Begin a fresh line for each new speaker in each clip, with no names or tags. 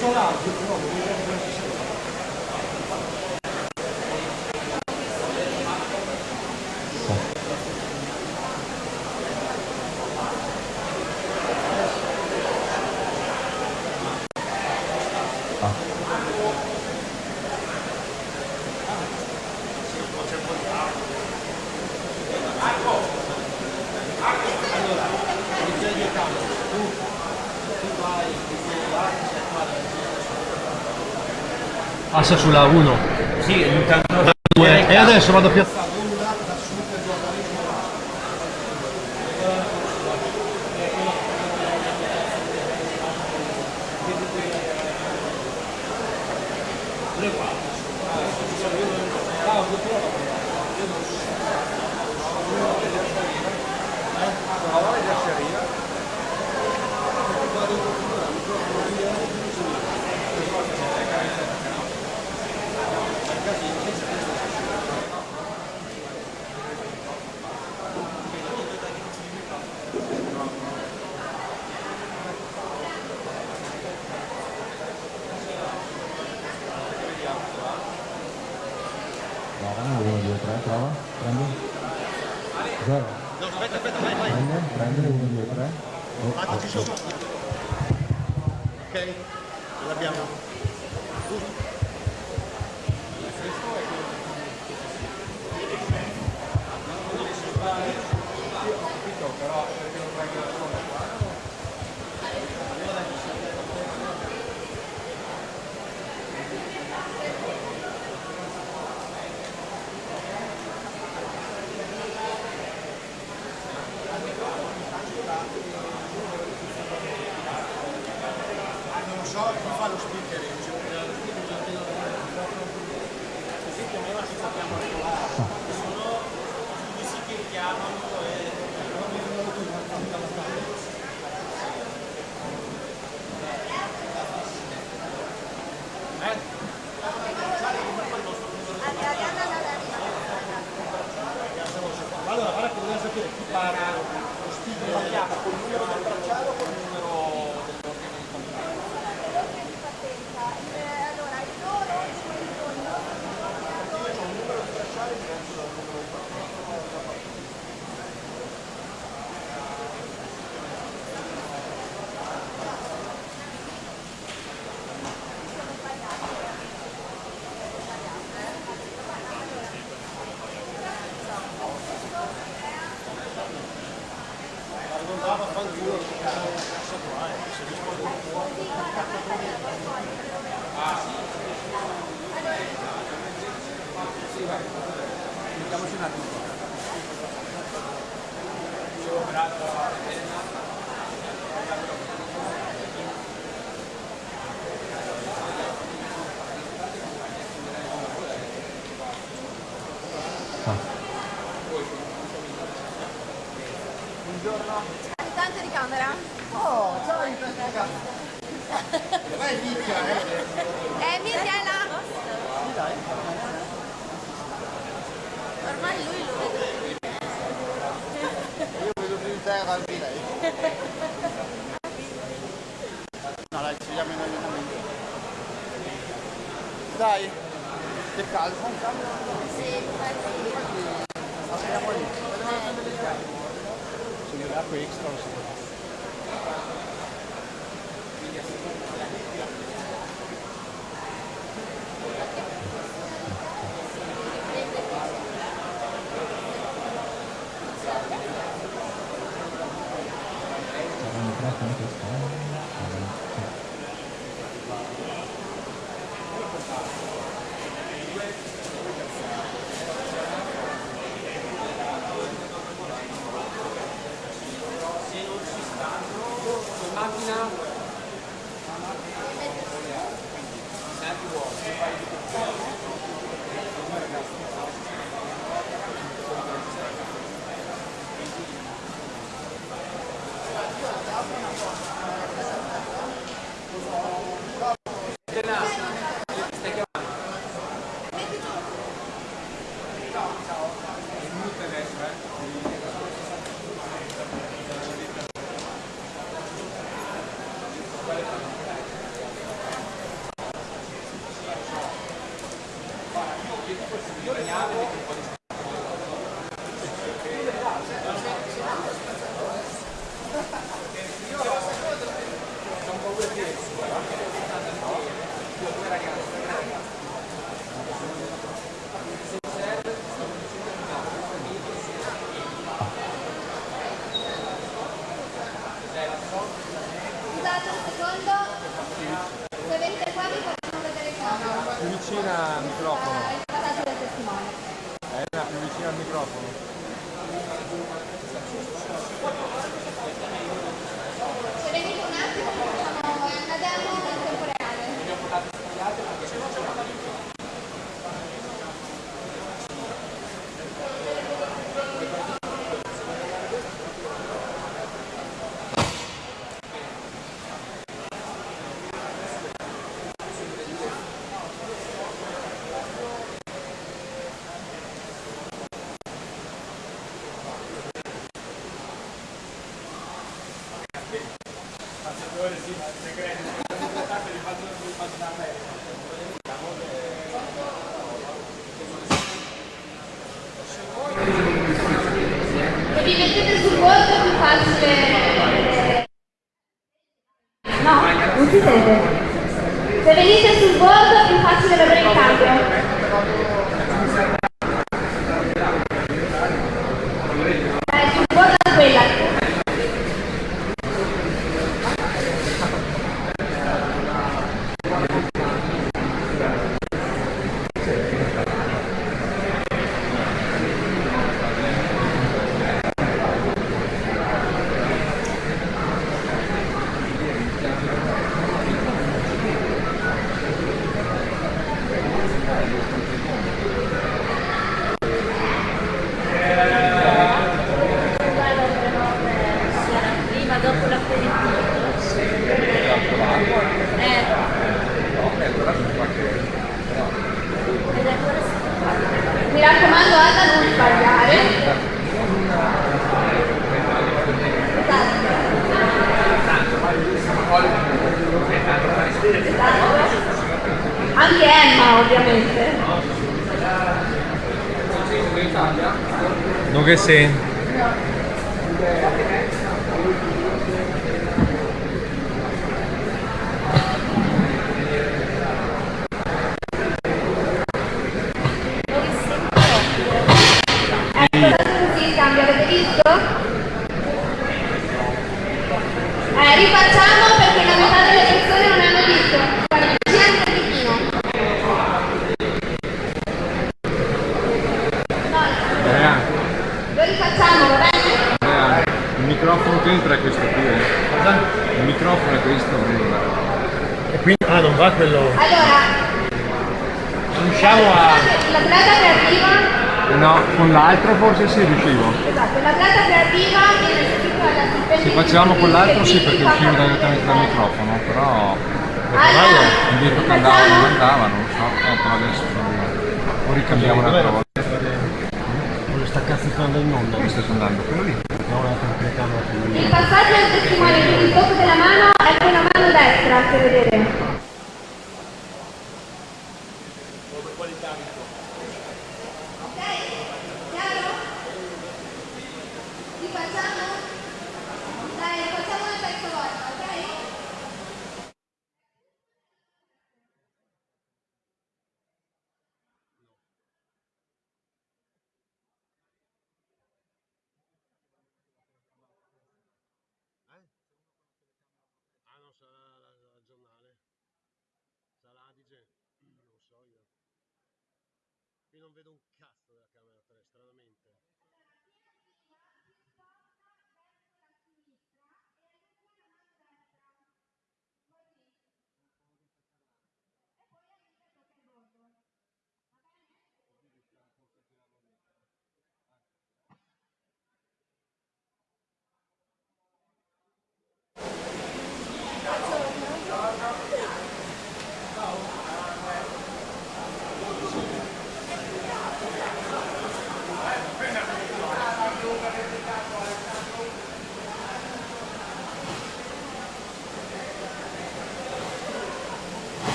eu. sulla 1
sì,
e adesso vado a piazzare.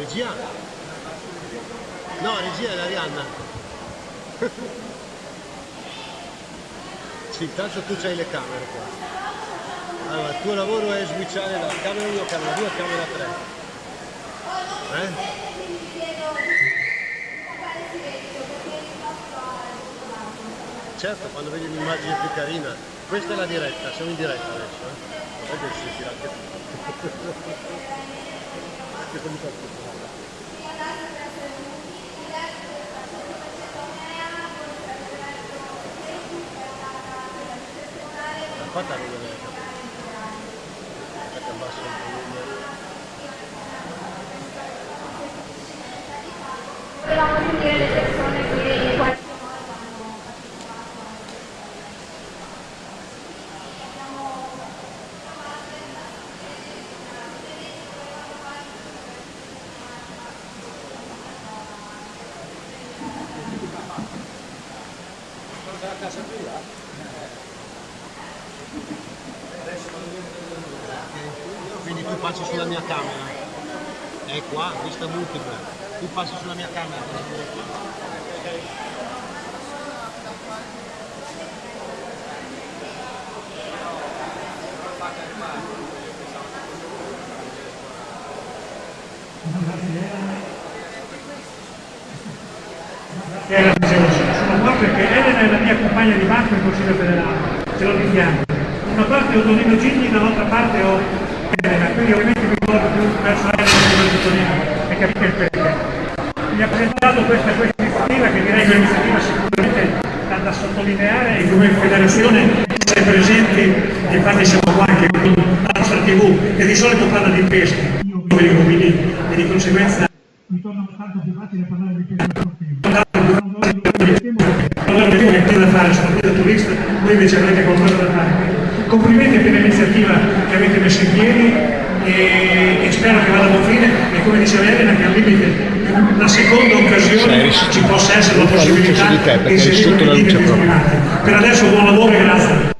Regia? No, regia è l'Arianna. sì, intanto tu c'hai le camere qua. Allora, il tuo lavoro è switchare da camera 1 a camera 2 a camera 3. Eh? Certo, quando vedi un'immagine più carina. Questa è la diretta, siamo in diretta adesso. Eh? Che si tira anche tutto? Fatta non vedere. Aspetta, abbasso
Gracias. invece avrete qualcosa da fare. Complimenti per l'iniziativa che avete messo in piedi e, e spero che vada a buon fine e come diceva Elena che al limite la seconda occasione ci possa essere la possibilità di inserire le linee Per adesso buon lavoro e grazie.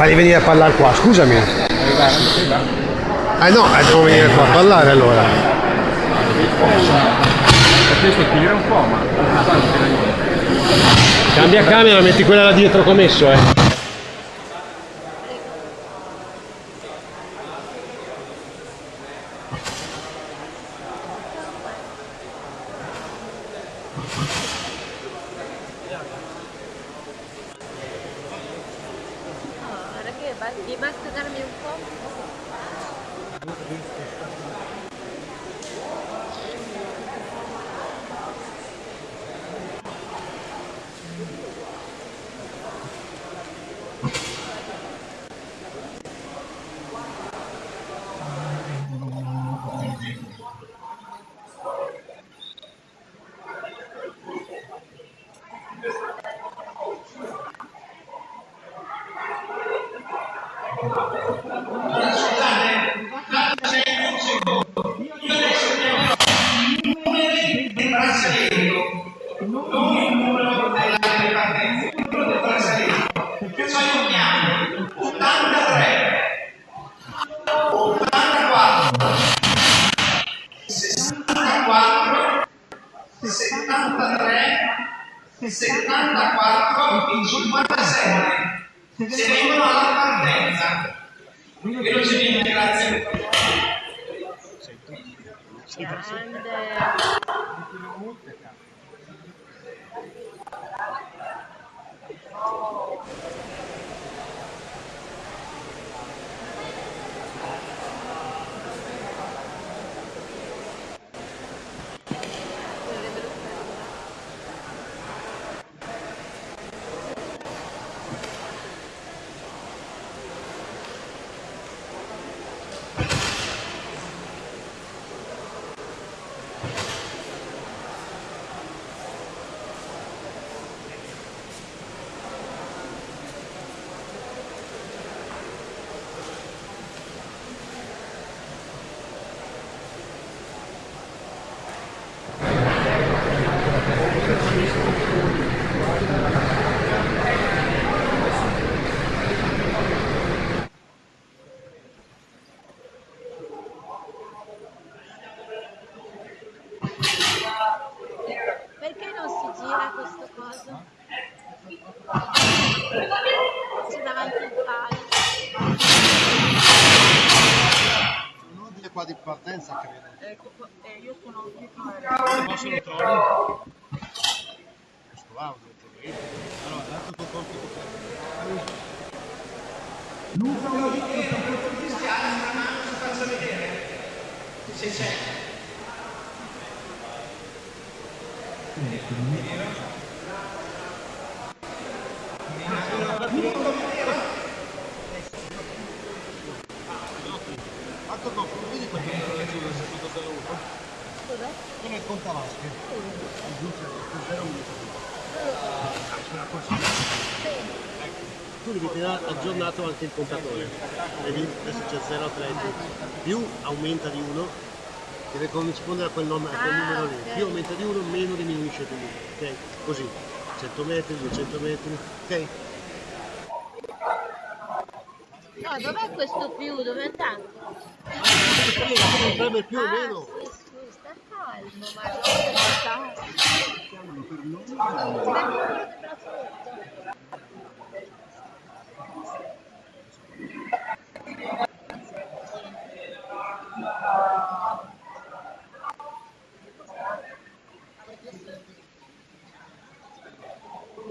Fagli venire a parlare qua, scusami. Eh no, eh, devo venire qua a parlare allora. Cambia camera, metti quella là dietro che ho messo, eh. Anche il contatore. Vedi? Adesso c'è 0,30. Più aumenta di 1, deve corrispondere a quel, nome- a quel
Ah,
numero lì. Più aumenta di 1, meno diminuisce di 1. Ok? Così. 100 metri, 200 metri. Ok?
No, dov'è questo più? Dove è andato?
Non preme più o
Ah,
meno.
sta calmo, ma non sta.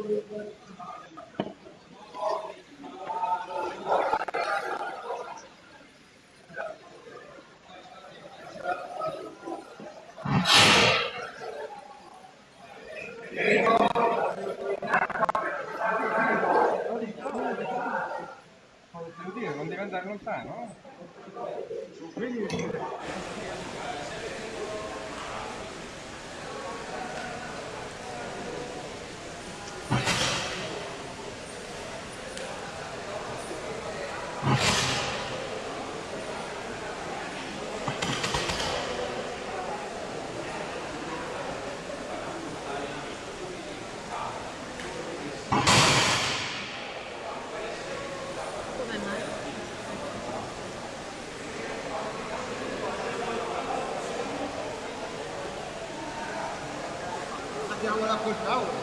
Devo
na portal.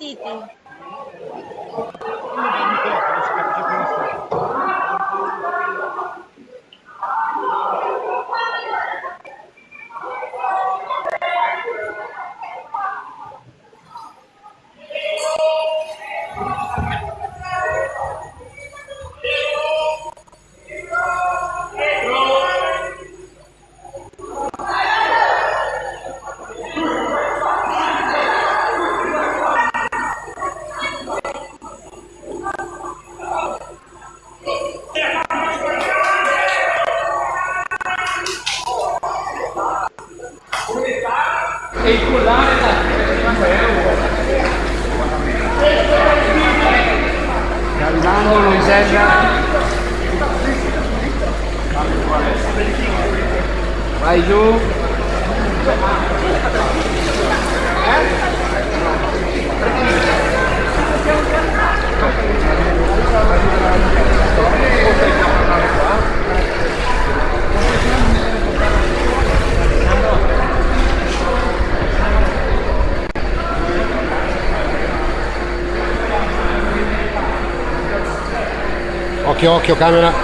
È
che
Occhio, camera.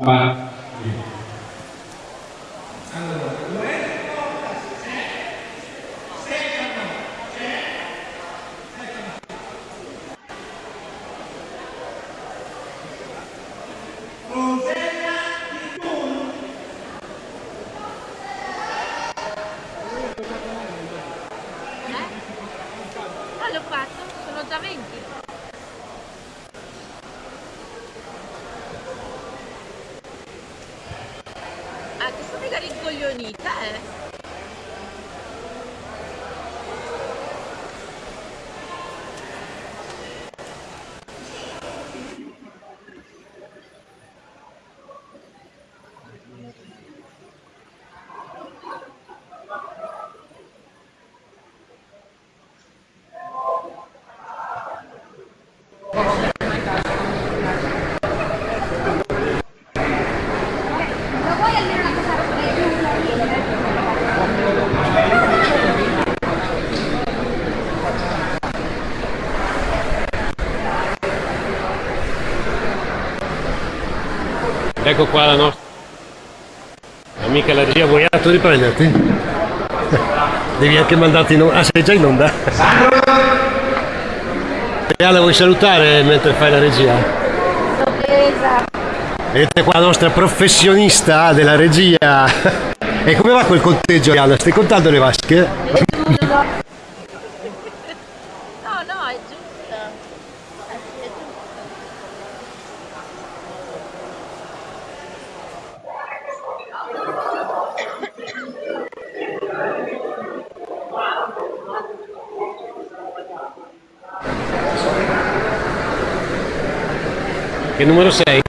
Eh?
Ah, l'ho fatto? Sono già 20. Ah, che sono mica rincoglionita, eh?
Ecco qua la nostra amica la regia, vuoi tu riprenderti? Devi anche mandarti in onda. Ah, sei già in onda? E Alla vuoi salutare mentre fai la regia? Vedete qua la nostra professionista della regia. E come va quel conteggio, Anna? Stai contando le vasche?
número
6.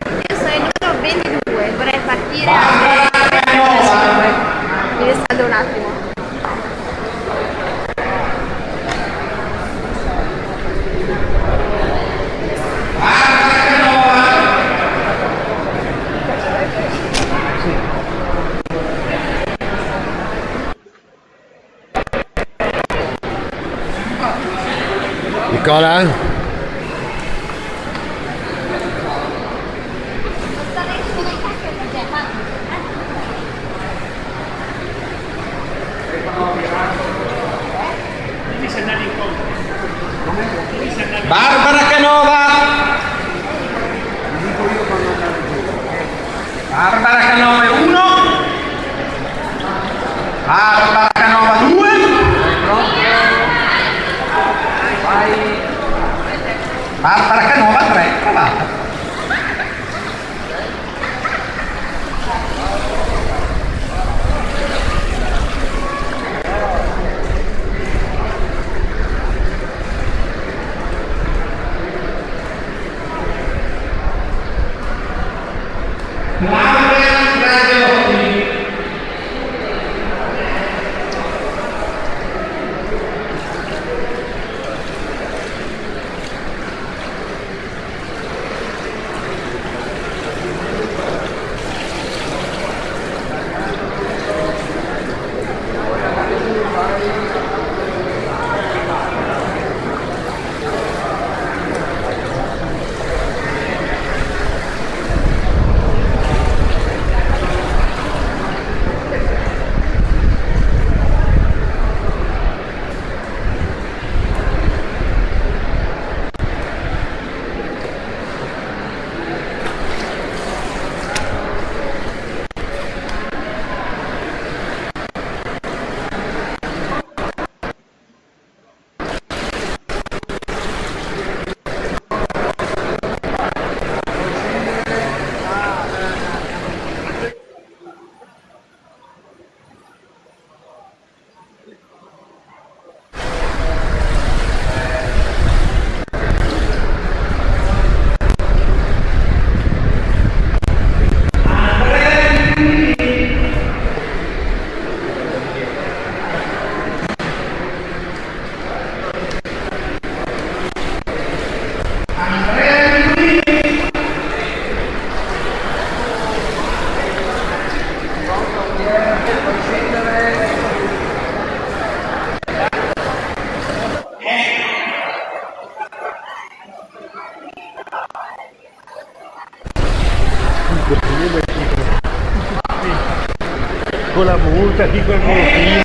La multa, chi col volantino.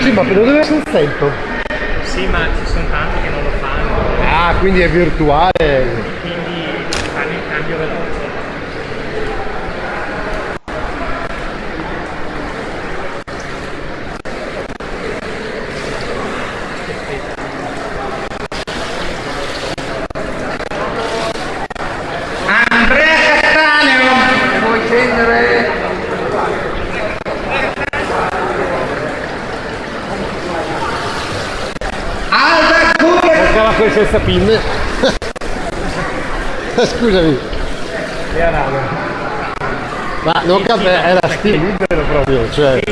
Sì, ma per dove c'è un senso?
Sì, ma ci sono tanti che non lo fanno,
Ah, quindi è virtuale.
quindi fanno il cambio veloce.
Andrea Castaneo se vuoi scendere Alda Gure
Mancava quel senza pin. Scusami.
Era raro.
Ma non capisco, era stile libero proprio, cioè.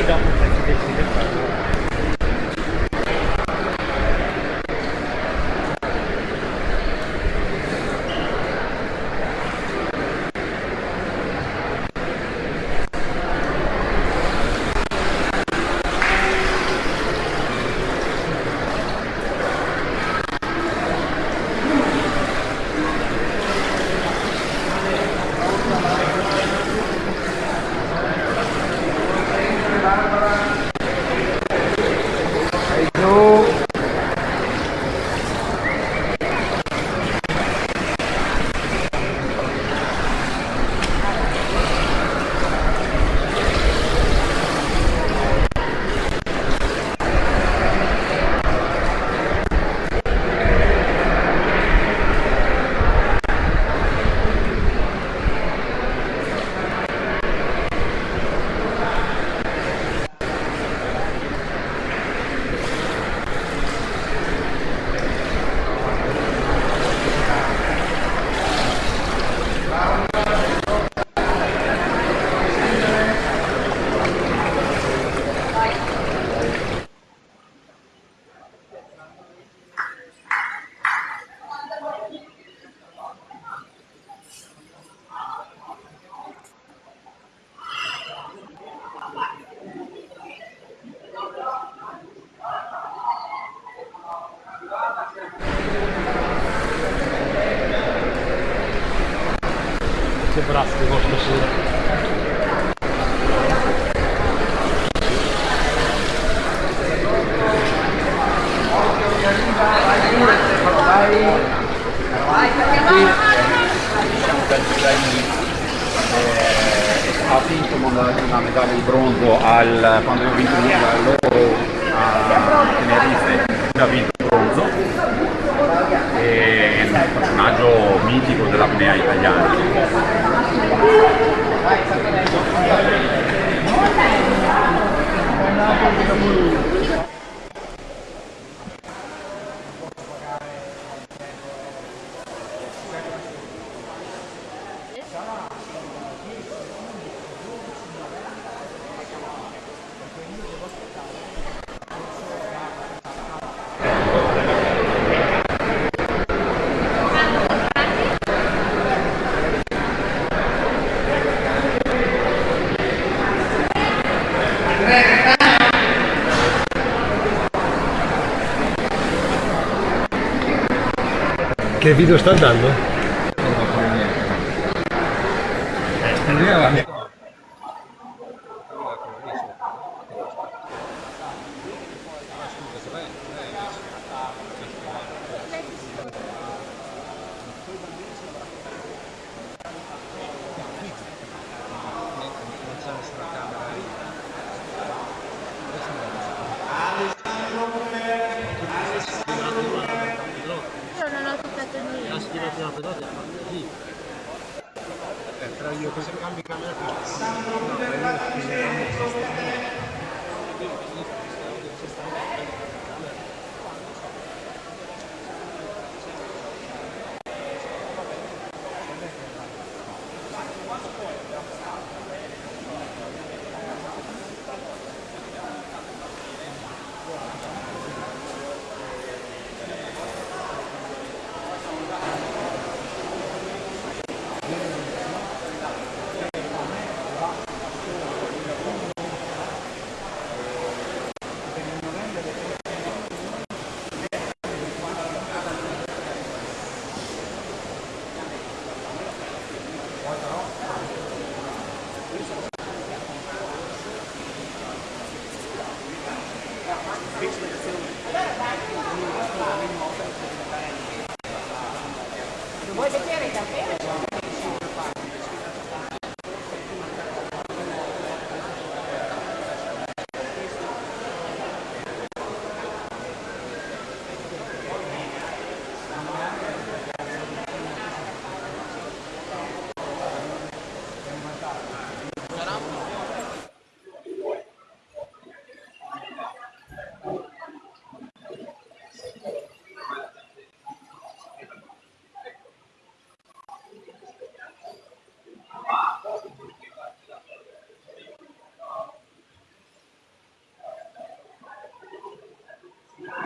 Che video sta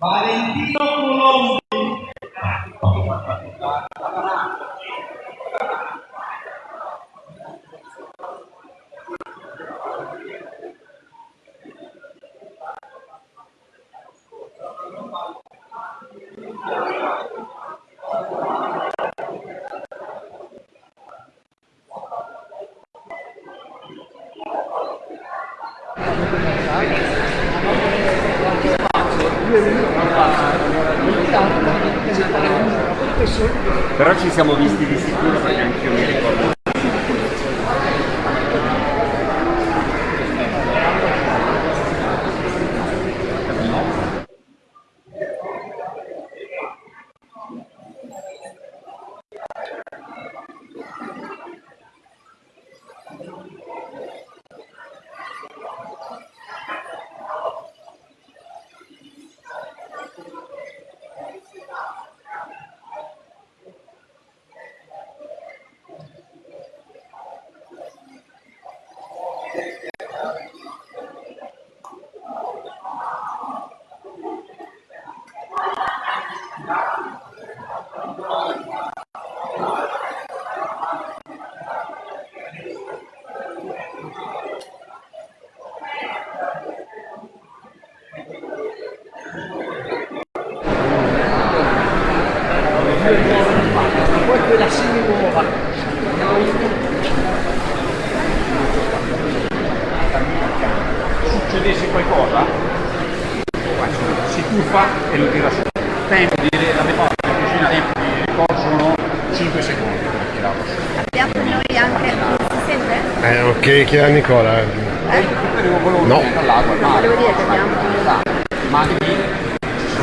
Valentino chieda a Nicola. eh. No.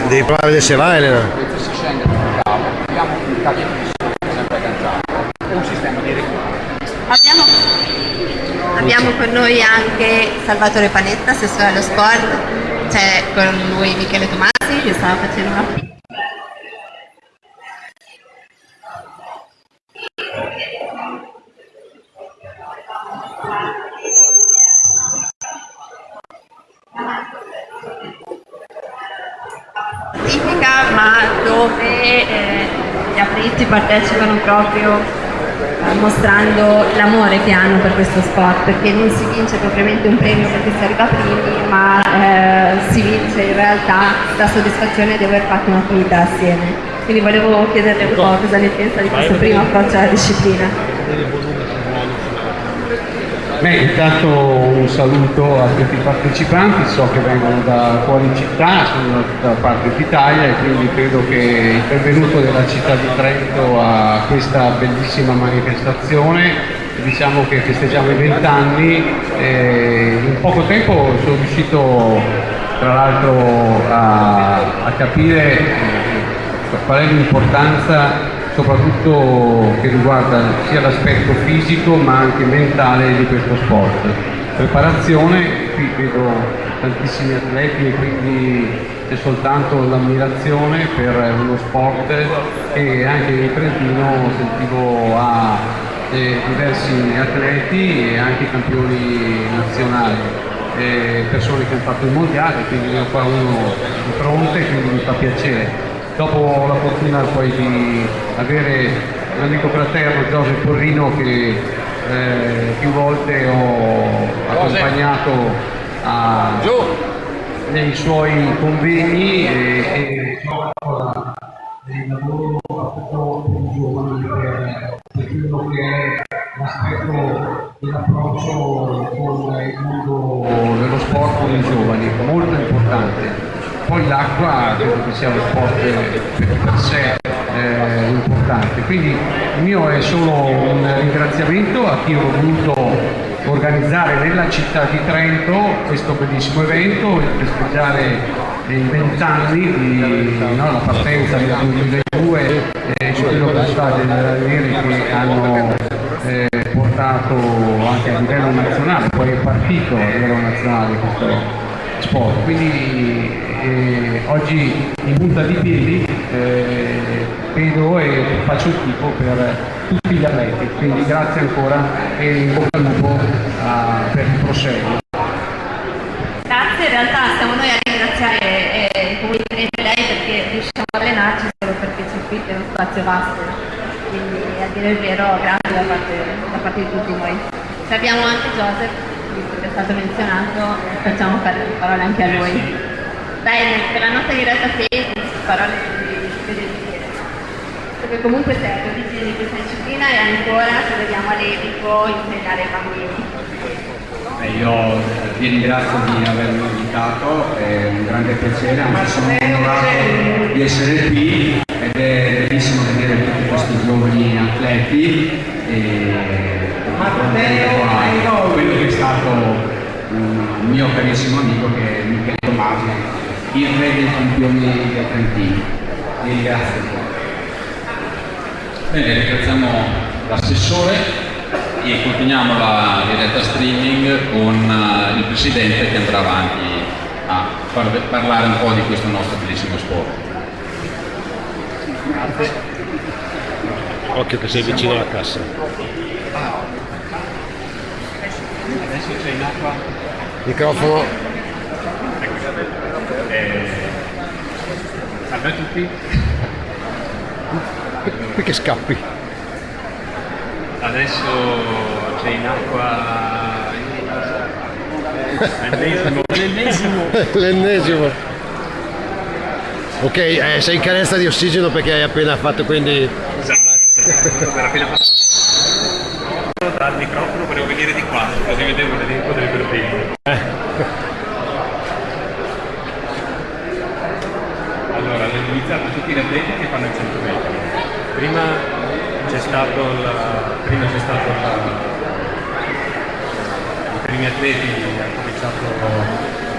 Devi provare a vedere se va Elena.
si scende sul cavo, abbiamo un sempre agganciato un sistema di recupero.
Abbiamo, abbiamo con noi anche Salvatore Panetta, assessore allo sport, c'è con lui Michele Tomasi che stava facendo una hanno per questo sport perché non si vince propriamente un premio perché si arriva primi ma eh, si vince in realtà la soddisfazione di aver fatto un'attività assieme. Quindi volevo chiederle un po' cosa ne pensa di questo primo approccio alla disciplina.
Beh, intanto un saluto a tutti i partecipanti, so che vengono da fuori città, sono da parte d'Italia e quindi credo che il benvenuto della città di Trento a questa bellissima manifestazione. Diciamo che festeggiamo i vent'anni e in poco tempo sono riuscito tra l'altro a, a capire qual è l'importanza soprattutto che riguarda sia l'aspetto fisico ma anche mentale di questo sport. Preparazione, qui vedo tantissimi atleti e quindi c'è soltanto l'ammirazione per uno sport e anche in Trentino sentivo a eh, diversi atleti e anche campioni nazionali. eh, persone che hanno fatto il mondiale, quindi ne ho qua uno di fronte, quindi mi fa piacere. Dopo la fortuna poi di avere un amico fraterno Giorgio Porrino che eh, più volte ho accompagnato a, nei suoi convegni e, e lavoro fatto per i giovani quello che è l'aspetto dell'approccio con il mondo dello sport dei giovani, molto importante. Poi l'acqua credo che sia uno sport per, sé eh, importante, quindi il mio è solo un ringraziamento a chi ho voluto organizzare nella città di Trento questo bellissimo evento e festeggiare vent'anni no, la partenza del 2002 e di quello che sono state le che hanno eh, portato anche a livello nazionale, poi è partito a livello nazionale questo sport. Quindi eh, oggi in punta di piedi eh, vedo e faccio il tifo per tutti gli atleti, quindi grazie ancora e in bocca al lupo ah, per il proseguo.
Grazie, in realtà siamo noi a ringraziare eh, il comune di Trento e lei perché riusciamo a allenarci solo perché il circuito è uno spazio vasto, quindi a dire il vero grazie da parte, da parte di tutti noi. Ci abbiamo anche Joseph, visto che è stato menzionato, facciamo fare le parole anche a lui. Bene, per la nostra diretta Facebook, parole. Perché comunque serve l'origine di questa disciplina e ancora, se vediamo a Levico, insegnare ai bambini.
Io eh, vi ringrazio di avermi invitato, è un grande piacere, anzi sono onorato di essere qui ed è bellissimo vedere tutti questi giovani atleti e a quello che è stato un mio carissimo amico che è Michele Tomasi, il re dei campioni del Trentino. Vi ringrazio.
Bene, ringraziamo l'assessore e continuiamo la diretta streaming con eh, il presidente che andrà avanti a parlare un po' di questo nostro bellissimo sport.
Occhio che sei vicino alla cassa.
Adesso c'è in acqua.
Microfono.
Eh, salve a tutti.
Perché scappi?
Adesso c'è in acqua l'ennesimo. l'ennesimo.
Ok, eh, sei in carenza di ossigeno perché hai appena fatto quindi...
Per appena passato dal microfono volevo venire di qua, così vedevo l'elenco delle proteine. Allora, hanno iniziato tutti gli atleti che fanno il 100 metri. Prima c'è stato il, prima c'è stato il, i primi atleti hanno cominciato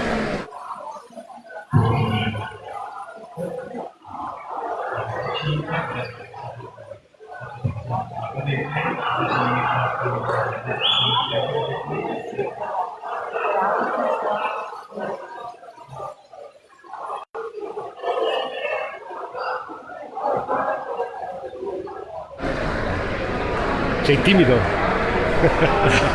Sei timido?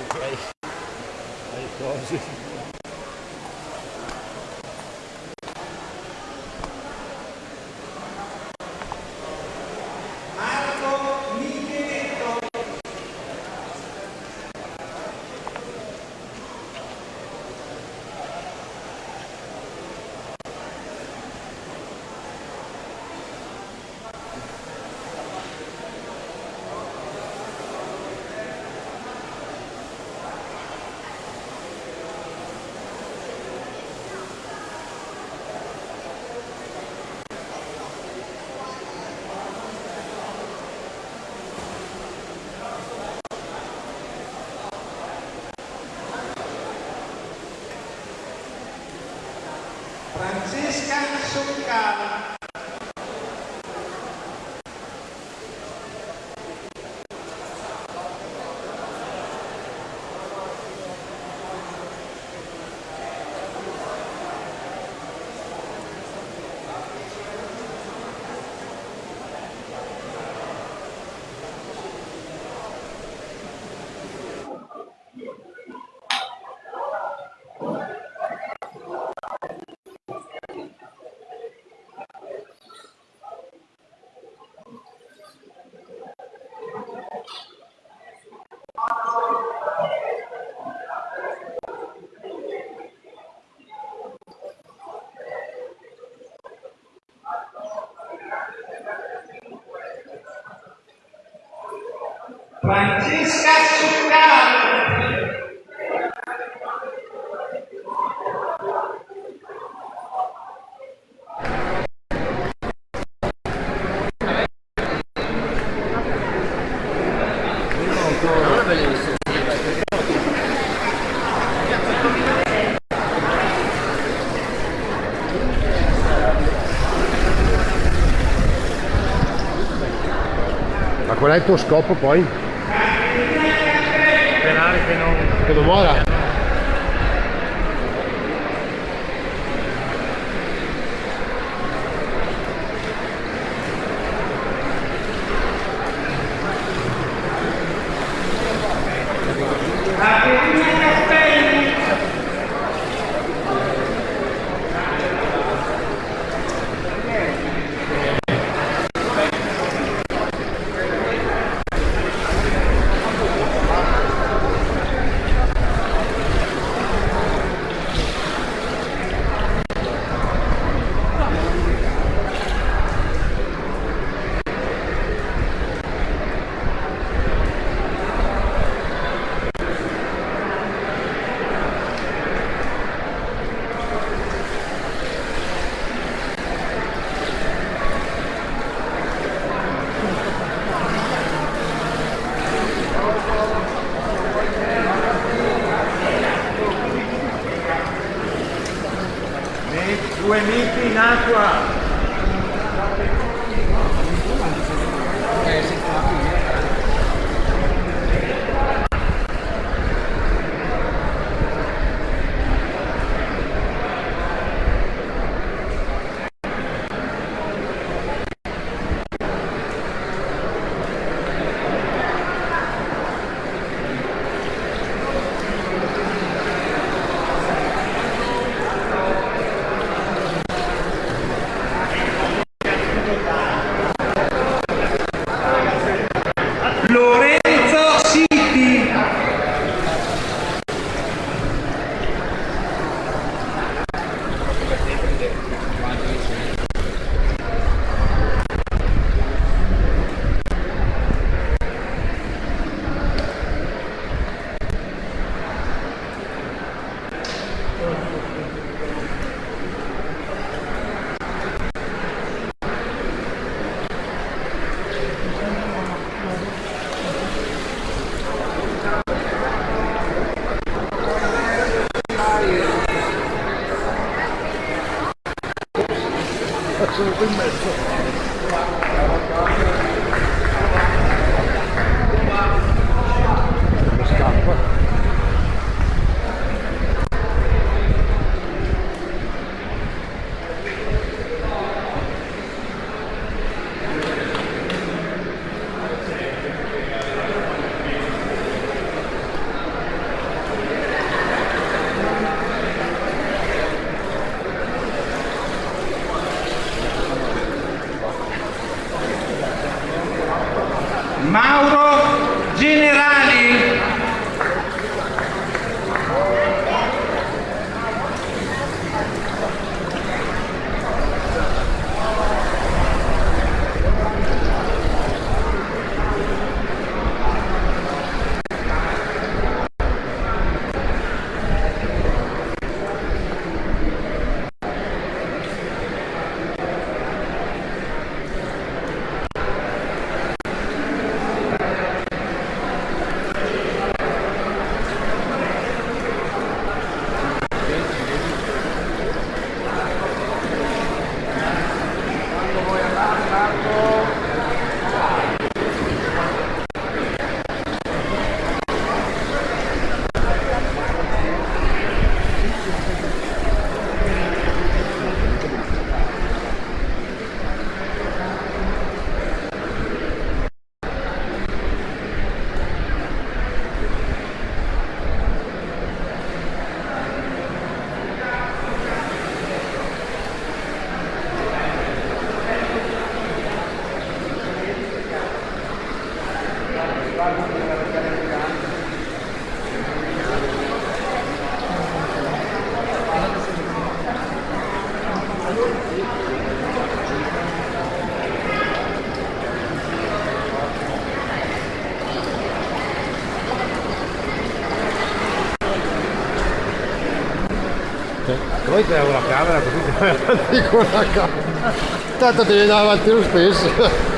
sono davanti ai, ai cosi.
Marco Micheletto. Francesca Soccala.
Francesca Succaro.
Qual è il tuo scopo poi?
Sperare che non...
Che non
camera così ti vai avanti con la camera. Tanto devi andare avanti lo stesso.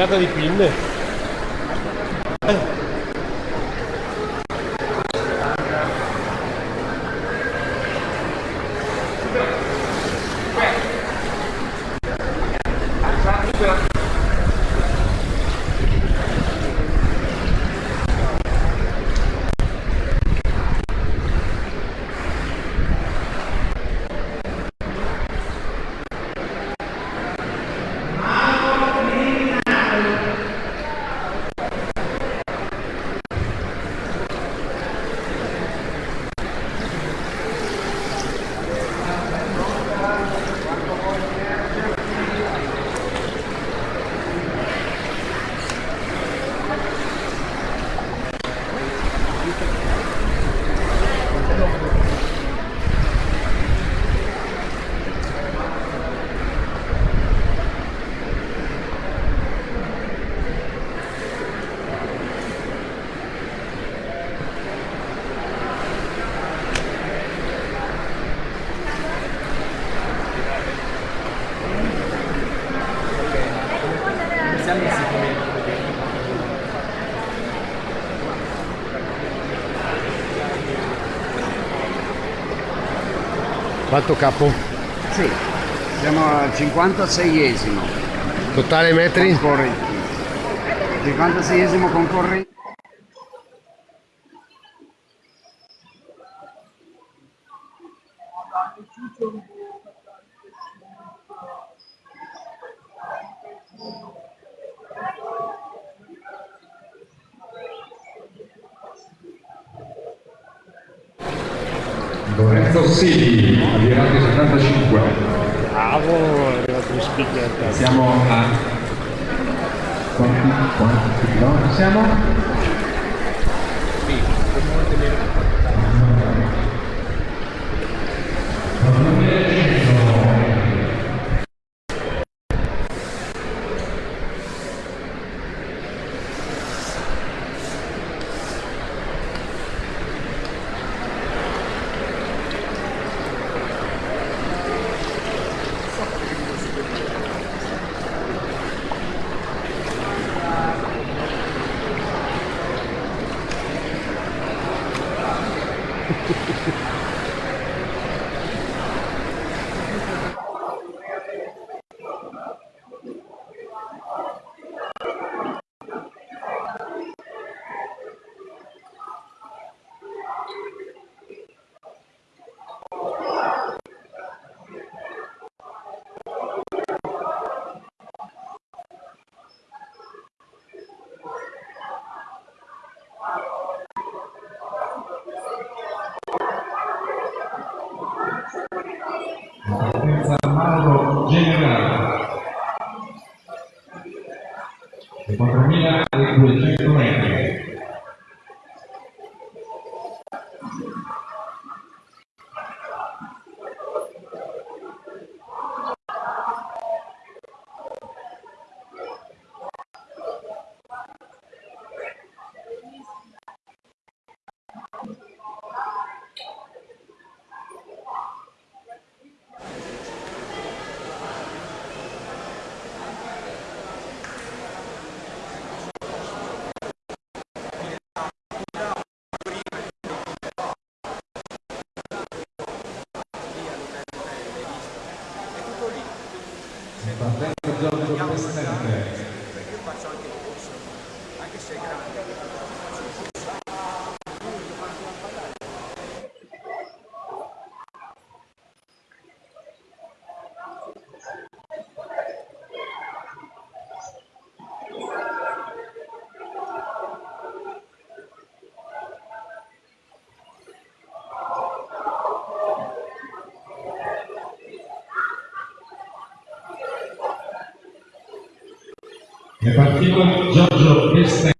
Figata di pinne. Quanto capo?
Sì, siamo al 56esimo.
Totale metri?
Concorrenti. 56esimo concorrenti.
Lorenzo Rossini, avvirato 75.
Bravo, è arrivato in spiglietta.
Siamo a... Quanti, quanti chilometri siamo?
Sì, dobbiamo tenere partito
Giorgio Vesta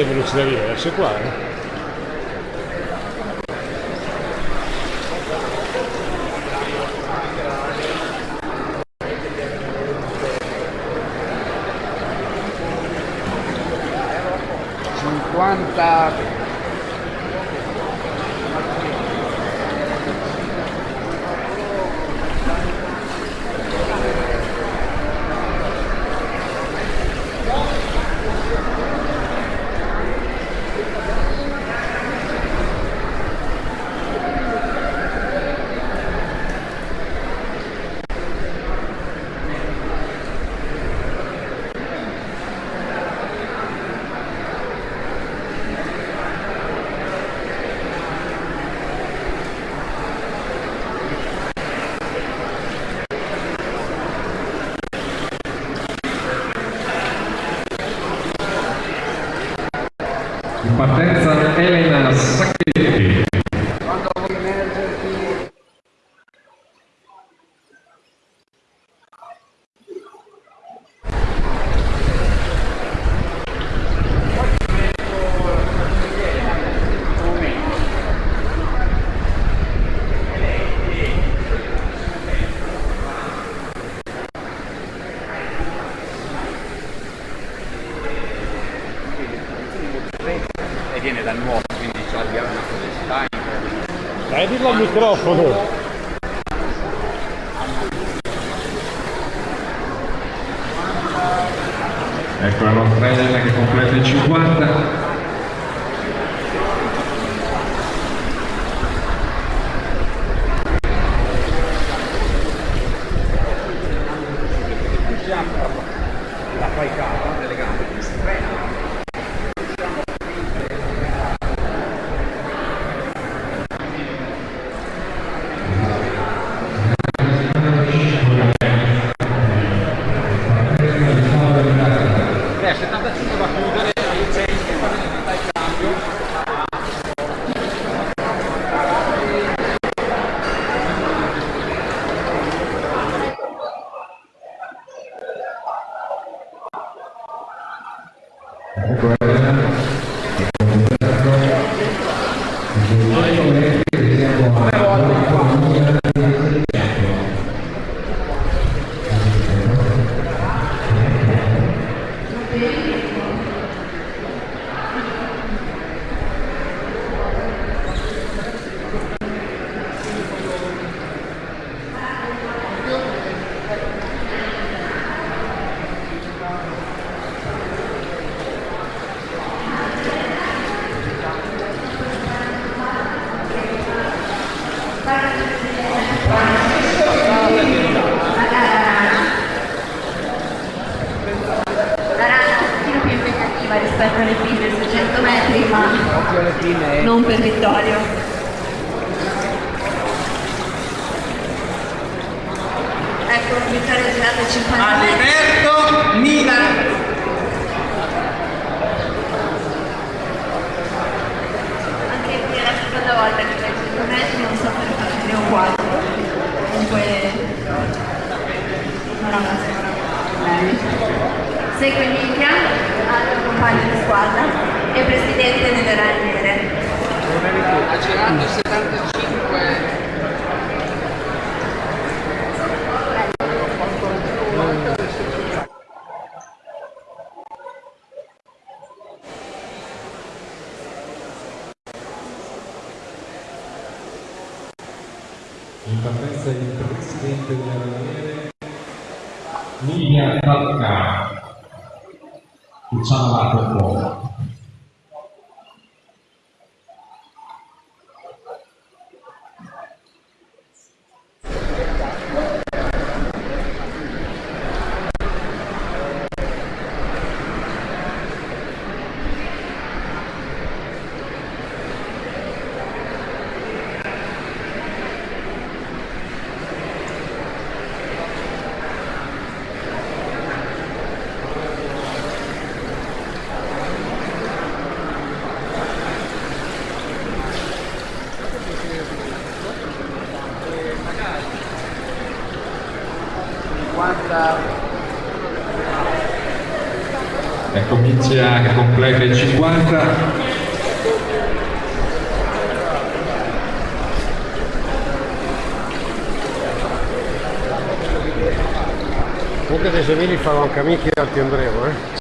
a velocità diverse qua eh?
Quanta play del 50
comunque se vieni farò anche amici al Andrevo eh.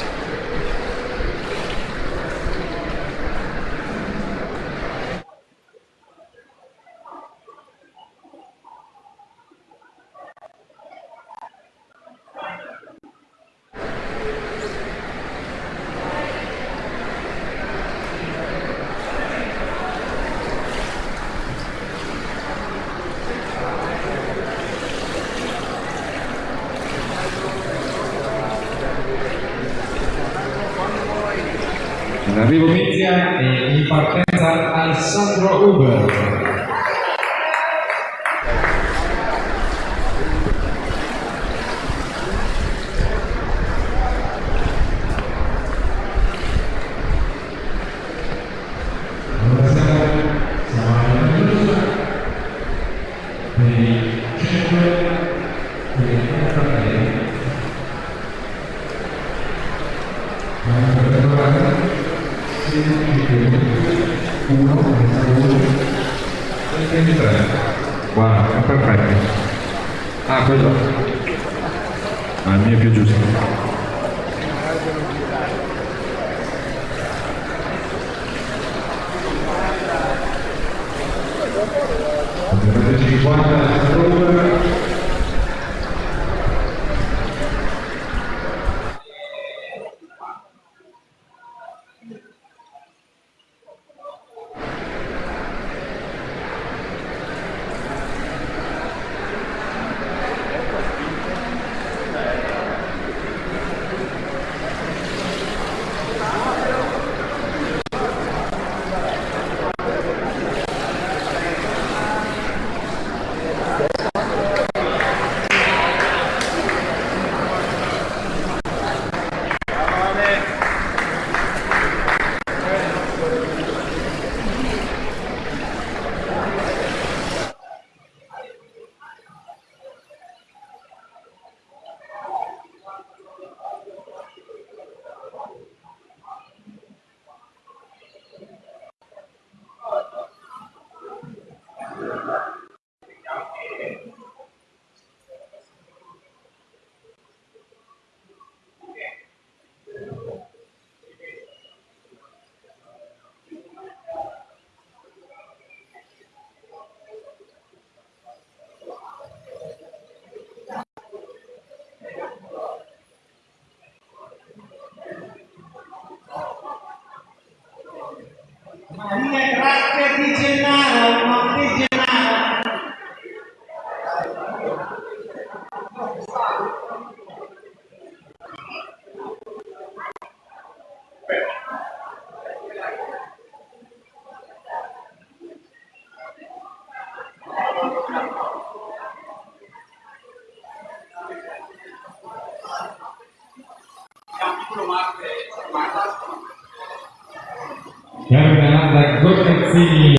the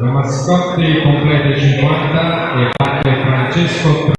La Mascotti completa i 50 e batte Francesco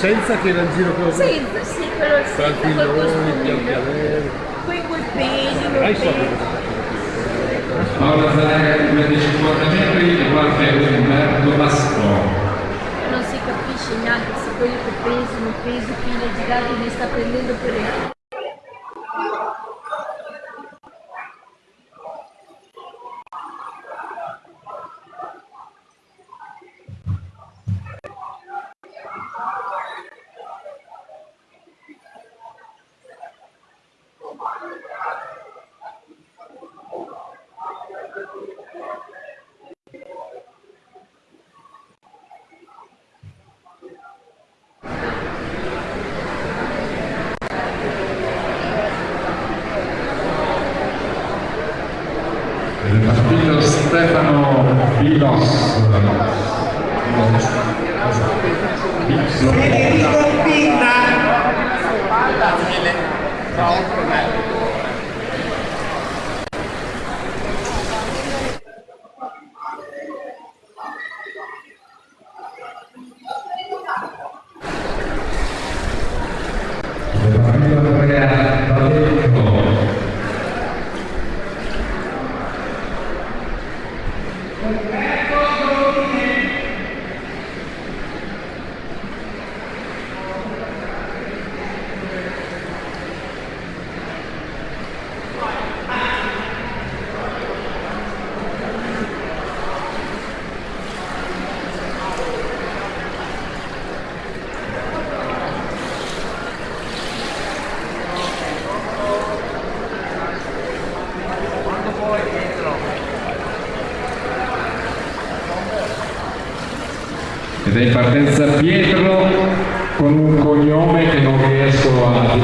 senza che era in giro con
Senza, sì, però senza
tranquilloni.
Poi quel peli,
Dai, so
peli.
Paola Zanaga, 250 metri, guarda Umberto Mastro.
Non si capisce neanche se quelli che pesano, pesi, file girati ne sta prendendo per Il
Ed è in partenza Pietro con un cognome che non riesco a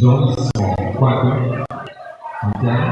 Jones com 4,
Santiago,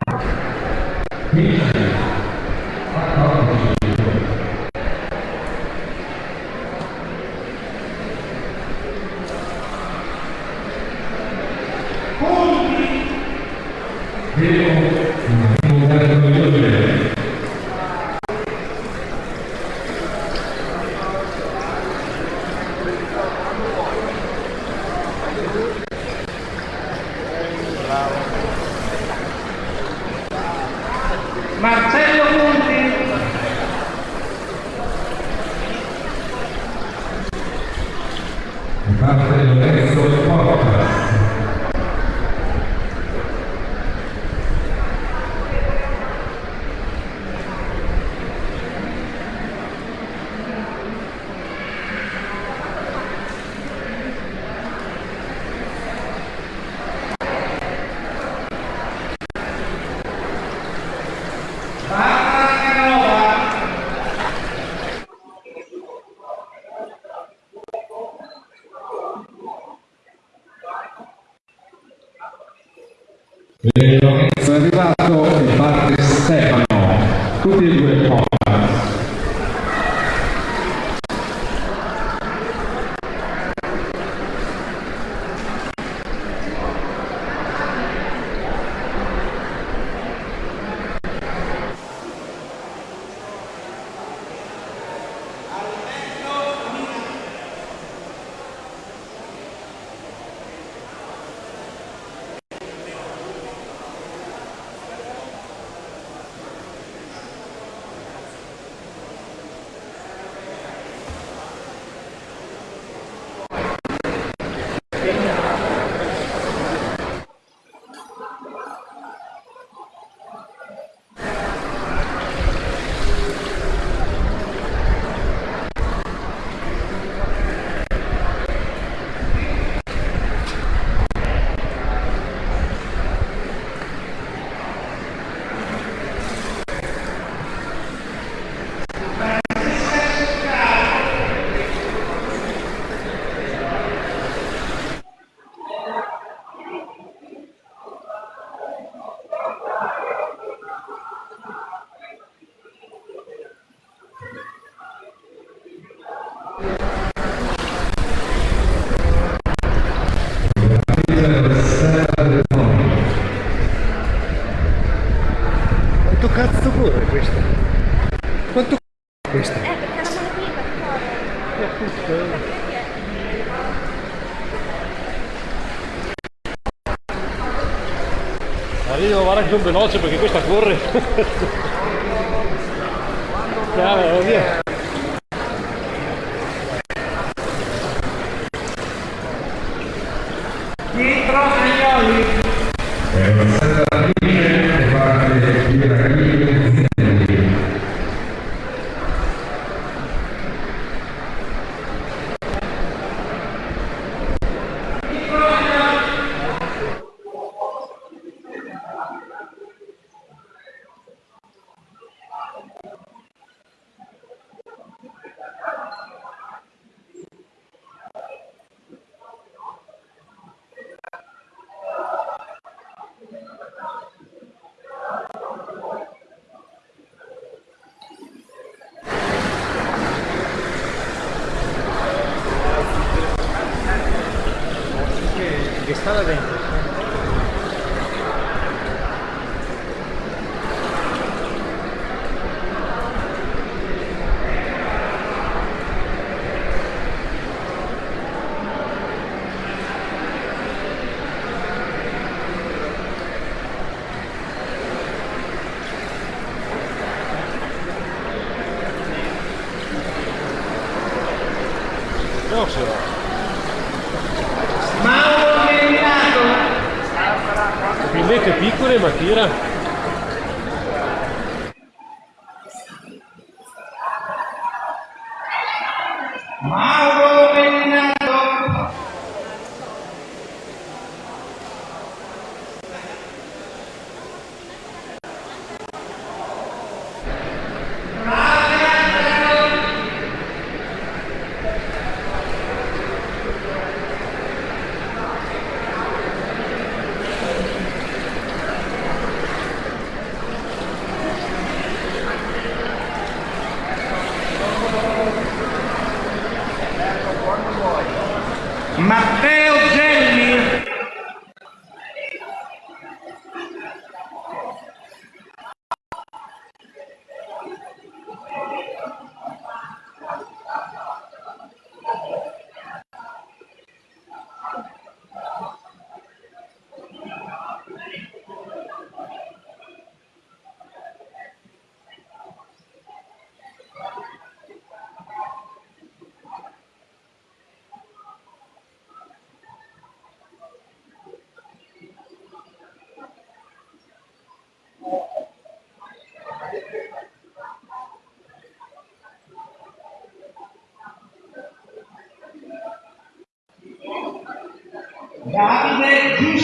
più veloce perché questa corre.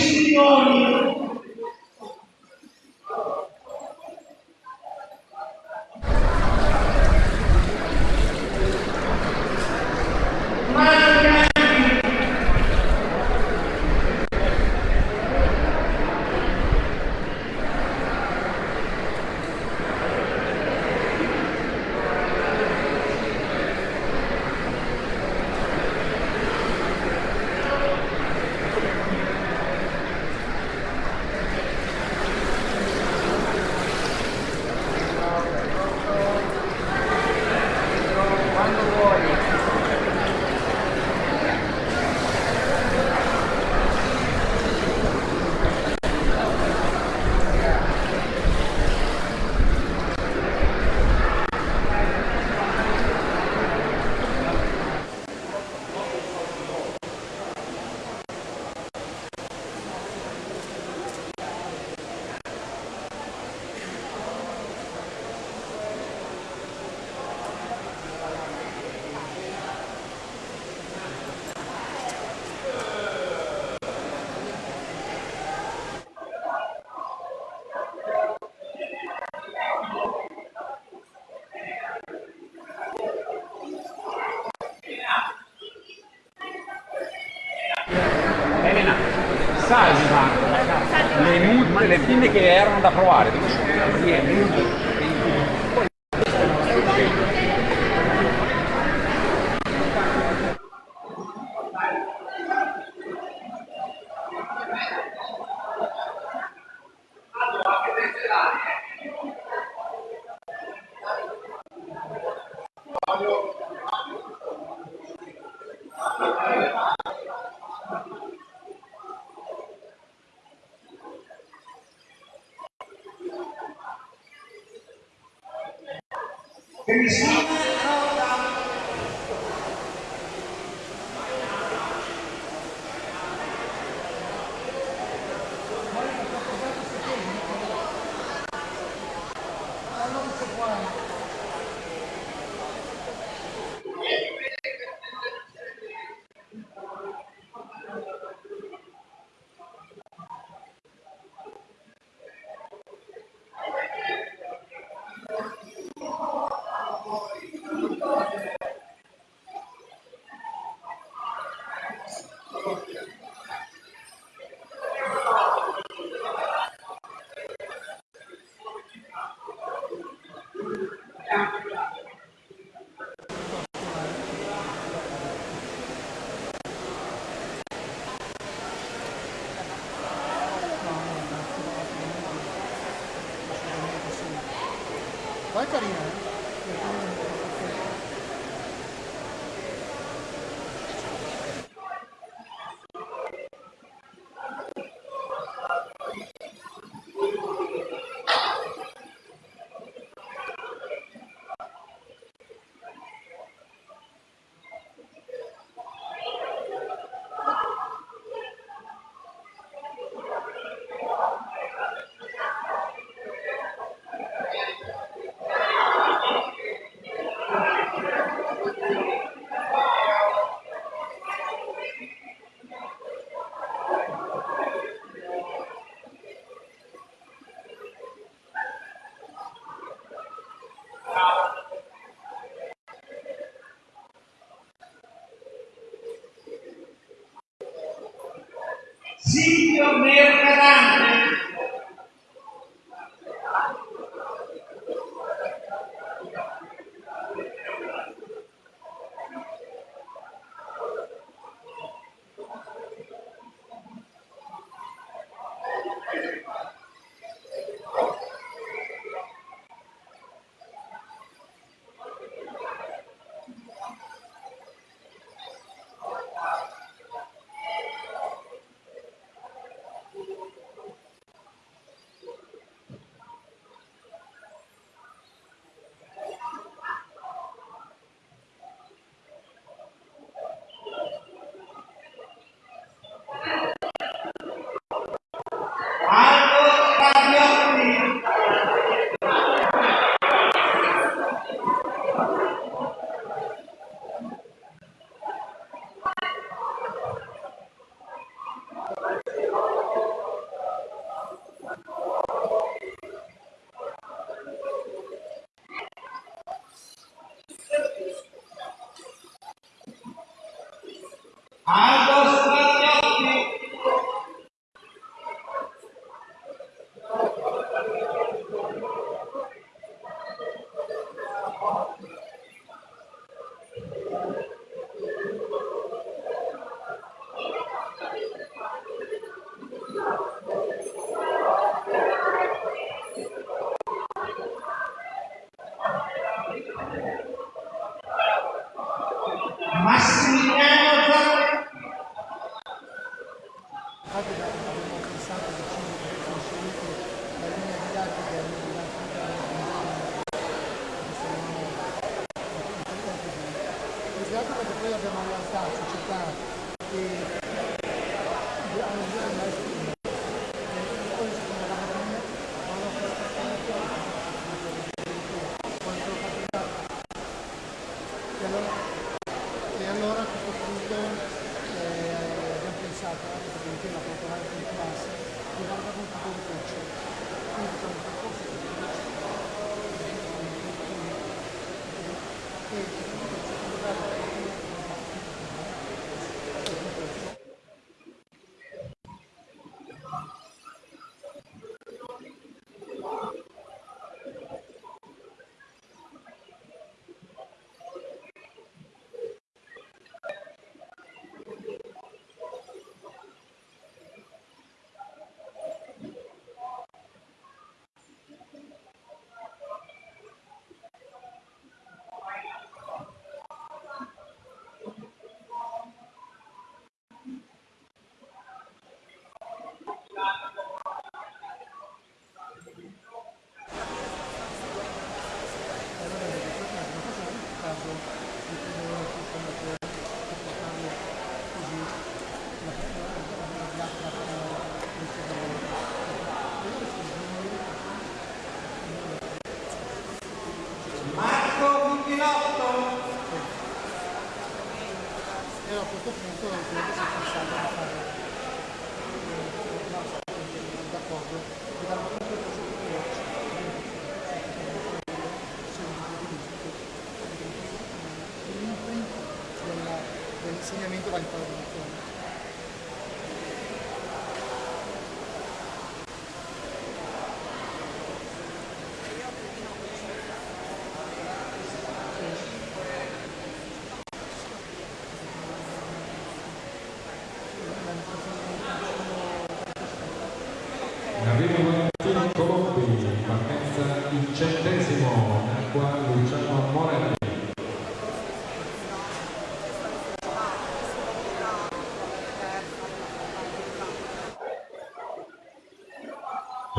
Davide
mu- le pinne che erano da provare,
Jesus.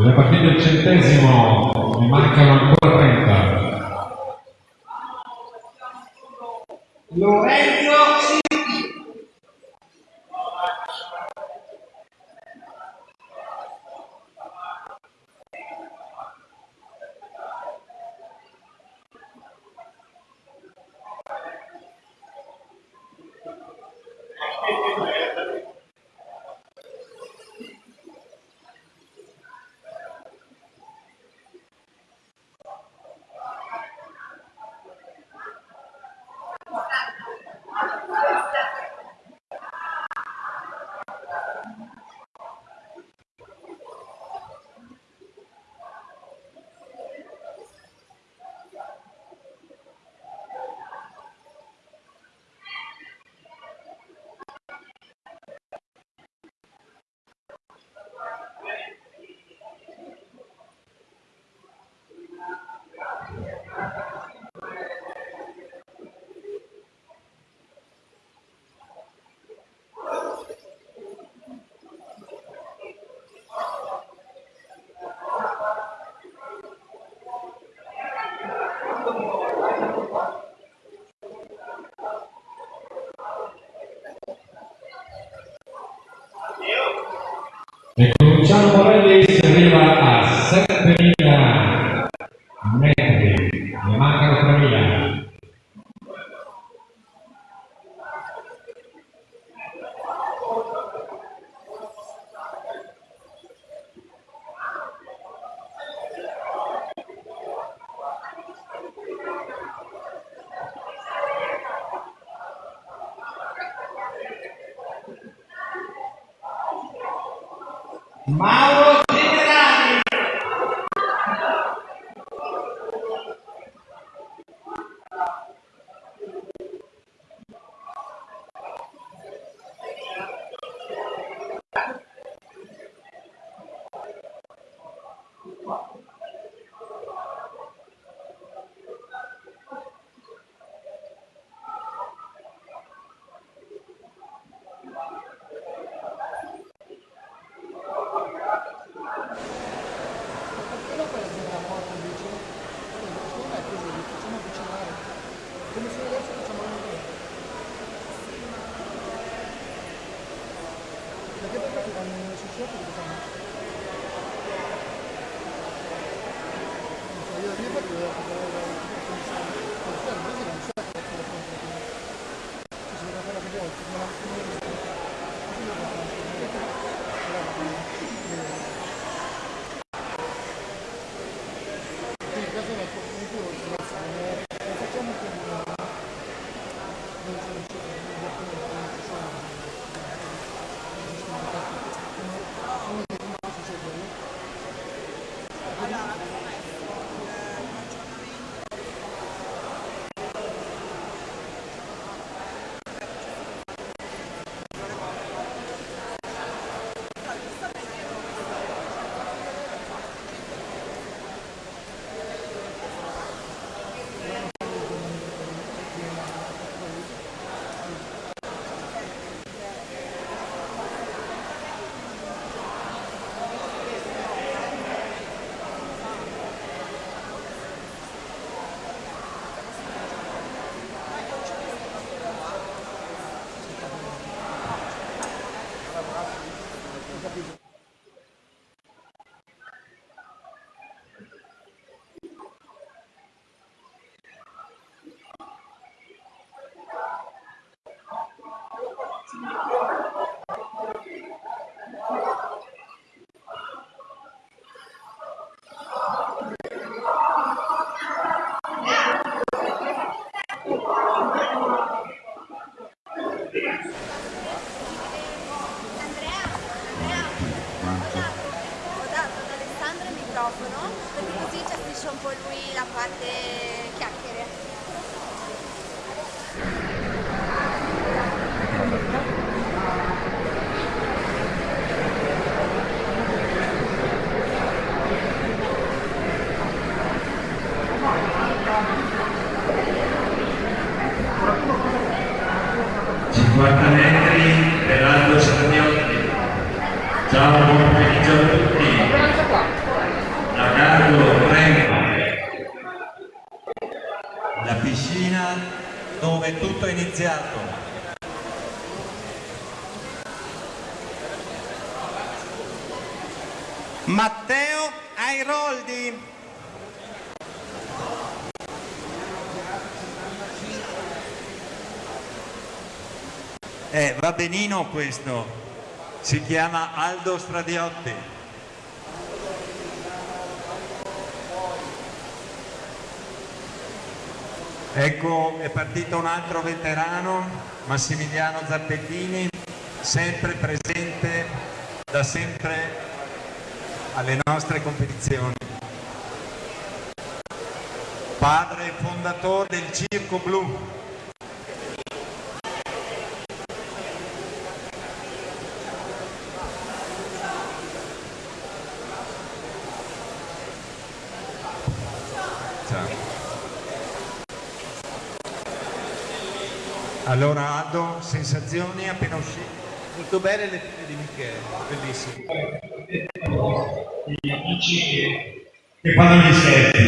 La
partita il centesimo, ne mancano ancora
cominciamo con Mala Atenino questo,
si chiama Aldo Stradiotti. Ecco, è partito un altro veterano, Massimiliano Zappettini, sempre presente da sempre alle nostre competizioni. Padre fondatore del Circo Blu, Allora Aldo, sensazioni appena uscito?
Molto bene le figlie di Michele, bellissimo.
Gli amici che
parlano di
serie.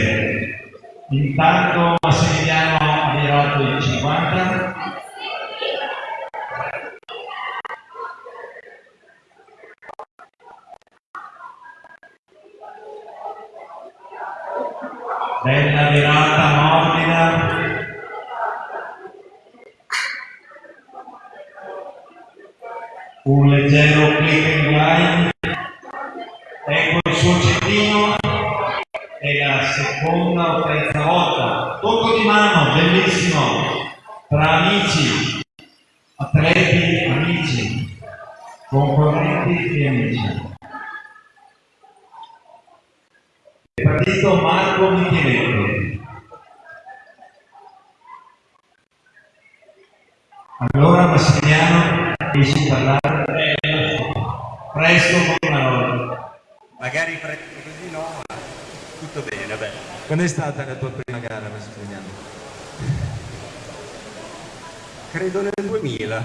Credo nel 2000. Un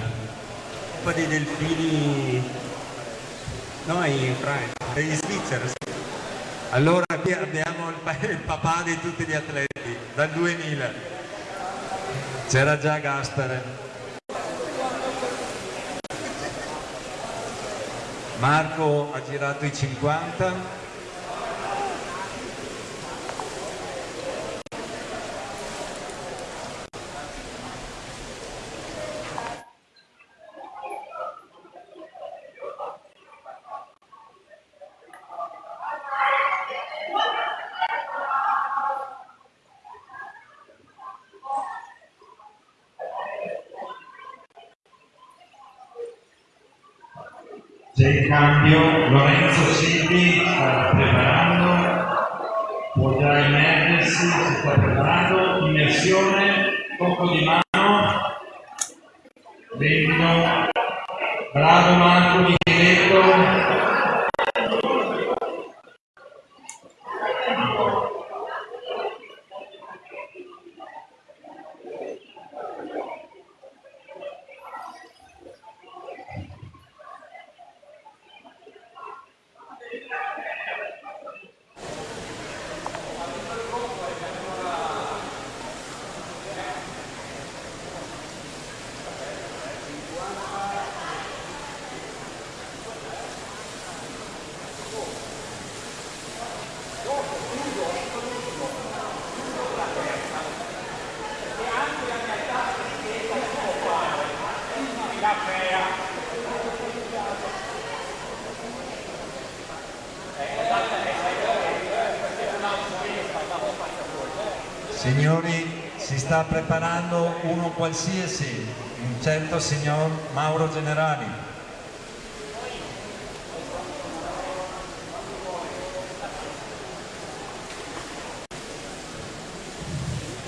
po' dei delfini... No, in Francia, in Svizzera. sì. Allora qui abbiamo il, il papà di tutti gli atleti, dal 2000. C'era già Gaspare. Marco ha girato i 50,
signor Mauro Generali.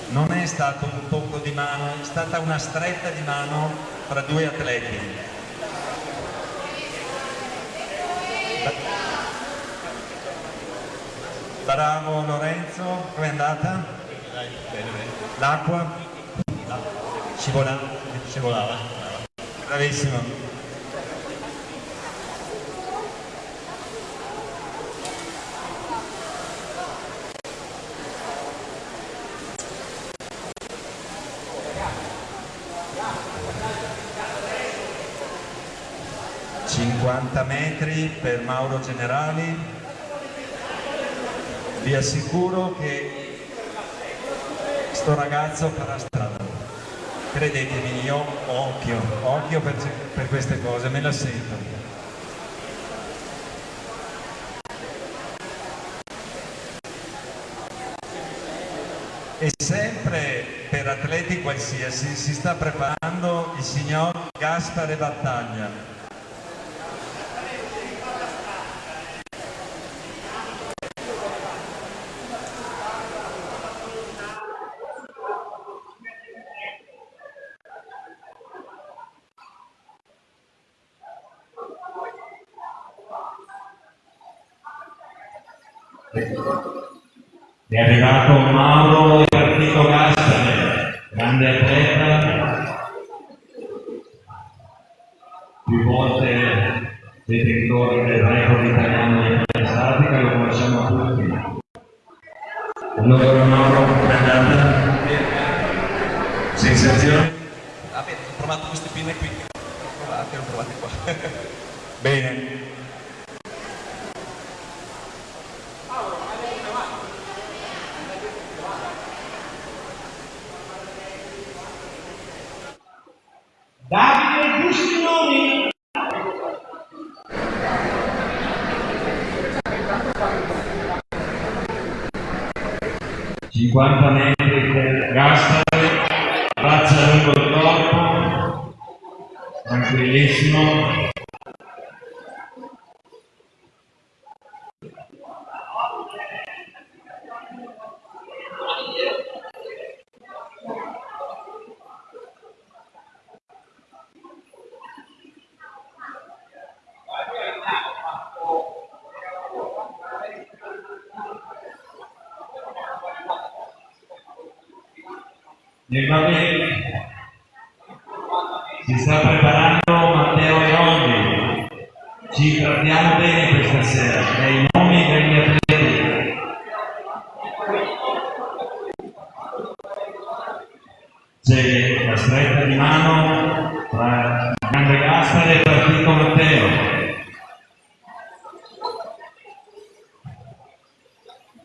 Non è stato un tocco di mano, è stata una stretta di mano tra due atleti. Bravo Lorenzo, com'è andata? L'acqua? Scivola? Scivolava. Bravissimo. ...50 metri per Mauro Generali. Vi assicuro che sto ragazzo farà. Credetemi, io occhio, occhio per, per queste cose, me la sento. E sempre per atleti qualsiasi si sta preparando il signor Gaspare Battaglia.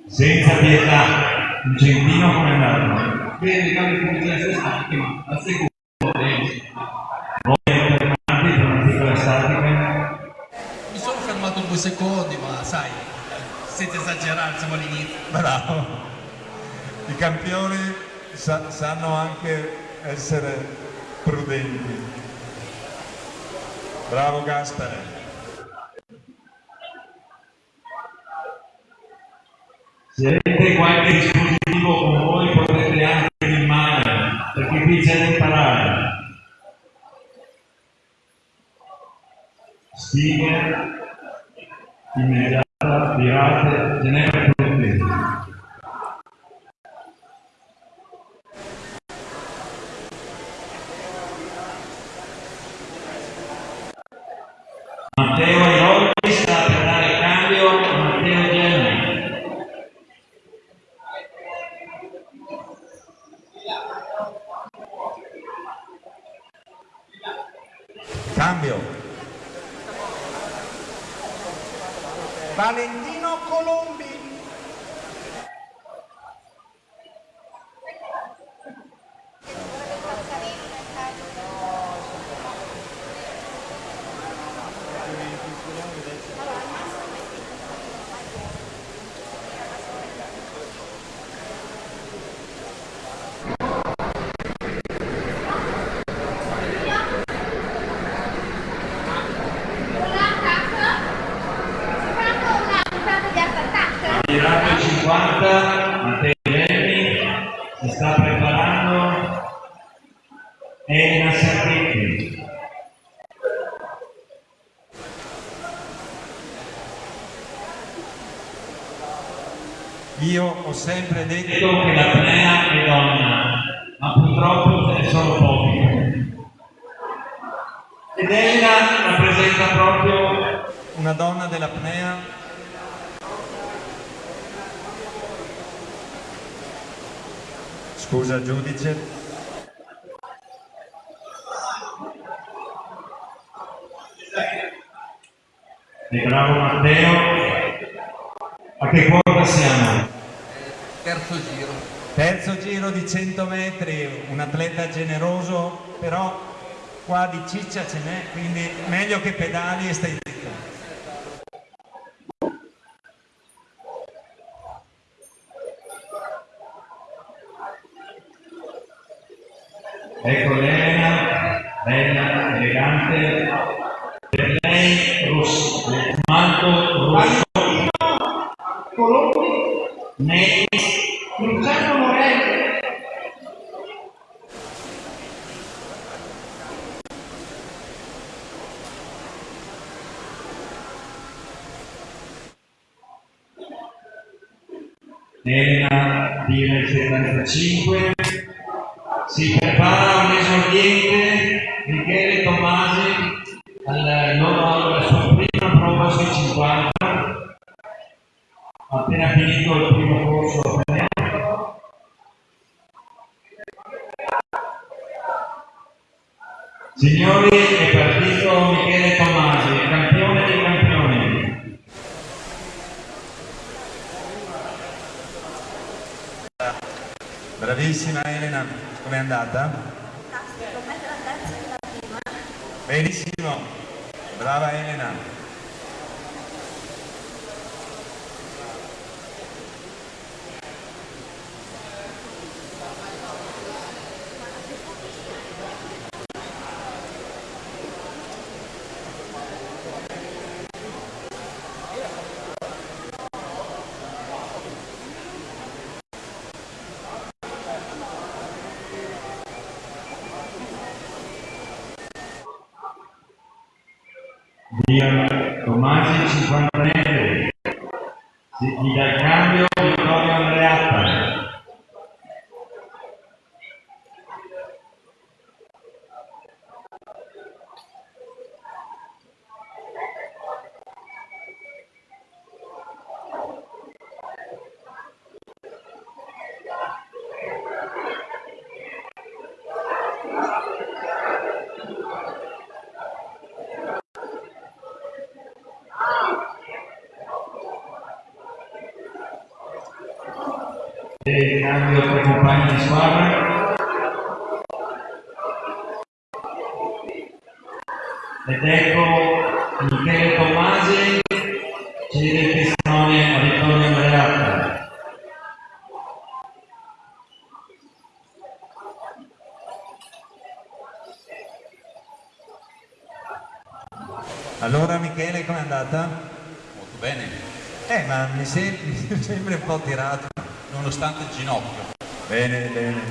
senza pietà, un gentino come l'altro.
il cari comunitari statiche, ma al secondo
voi fermati per una piccola statica?
Mi sono fermato due secondi, ma sai, senza esagerare, siamo all'inizio.
Bravo. I campioni sa sanno anche essere prudenti. Bravo Gaspare.
qualche dispositivo con voi potete anche filmare, perché qui c'è da imparare. Stime, immediata,
virate, tenere protezione. ciccia ce n'è, quindi meglio che pedali e stai
Allora Michele com'è andata?
Molto bene.
Eh ma mi, sembri, mi sembra un po' tirato.
Nonostante il ginocchio.
Bene, bene.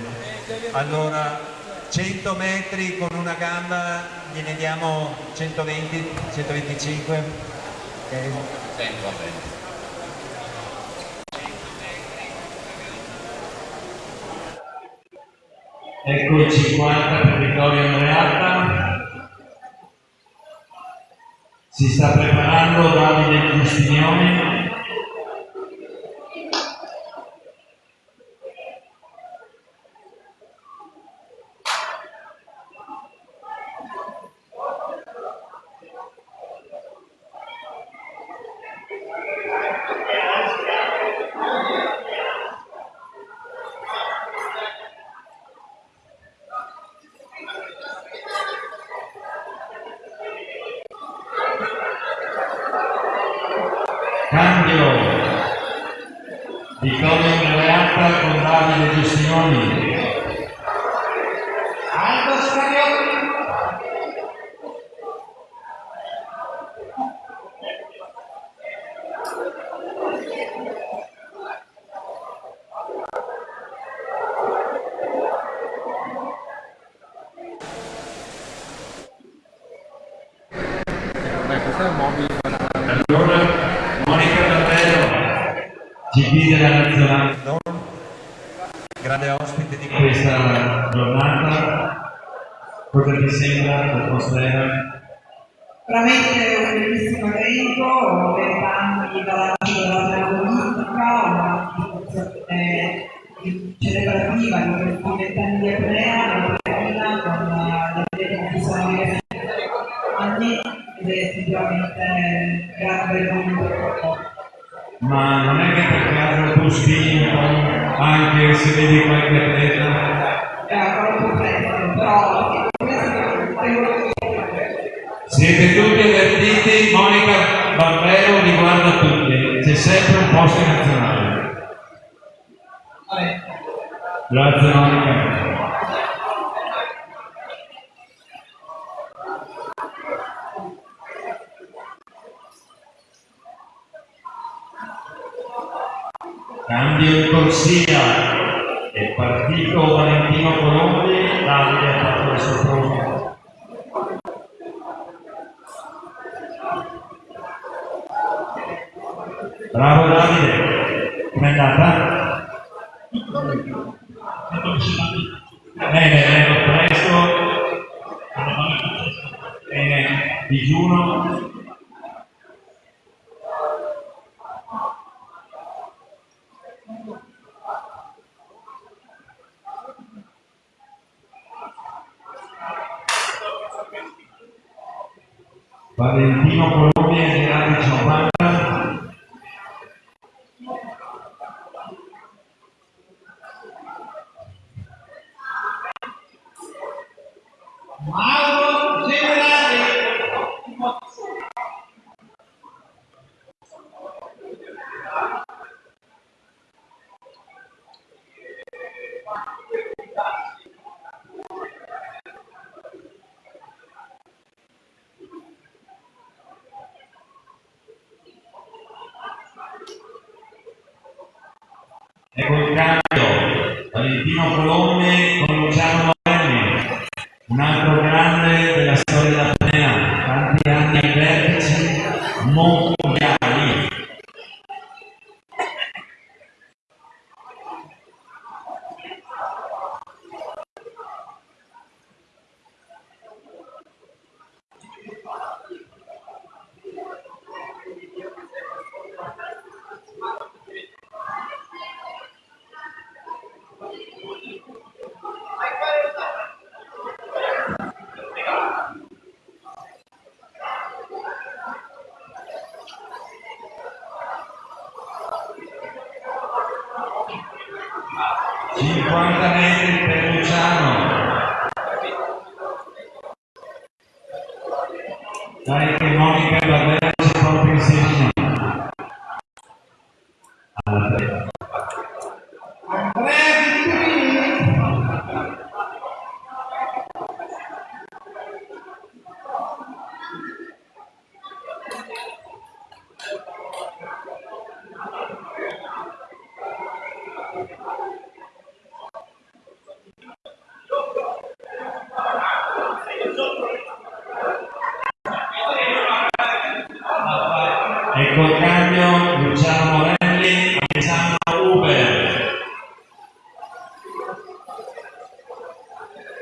Allora 100 metri con una gamba gliene diamo 120, 125. Ok.
Tempo va bene.
Ecco il 50 per Vittorio Andreato. Si sta preparando Davide Cristignone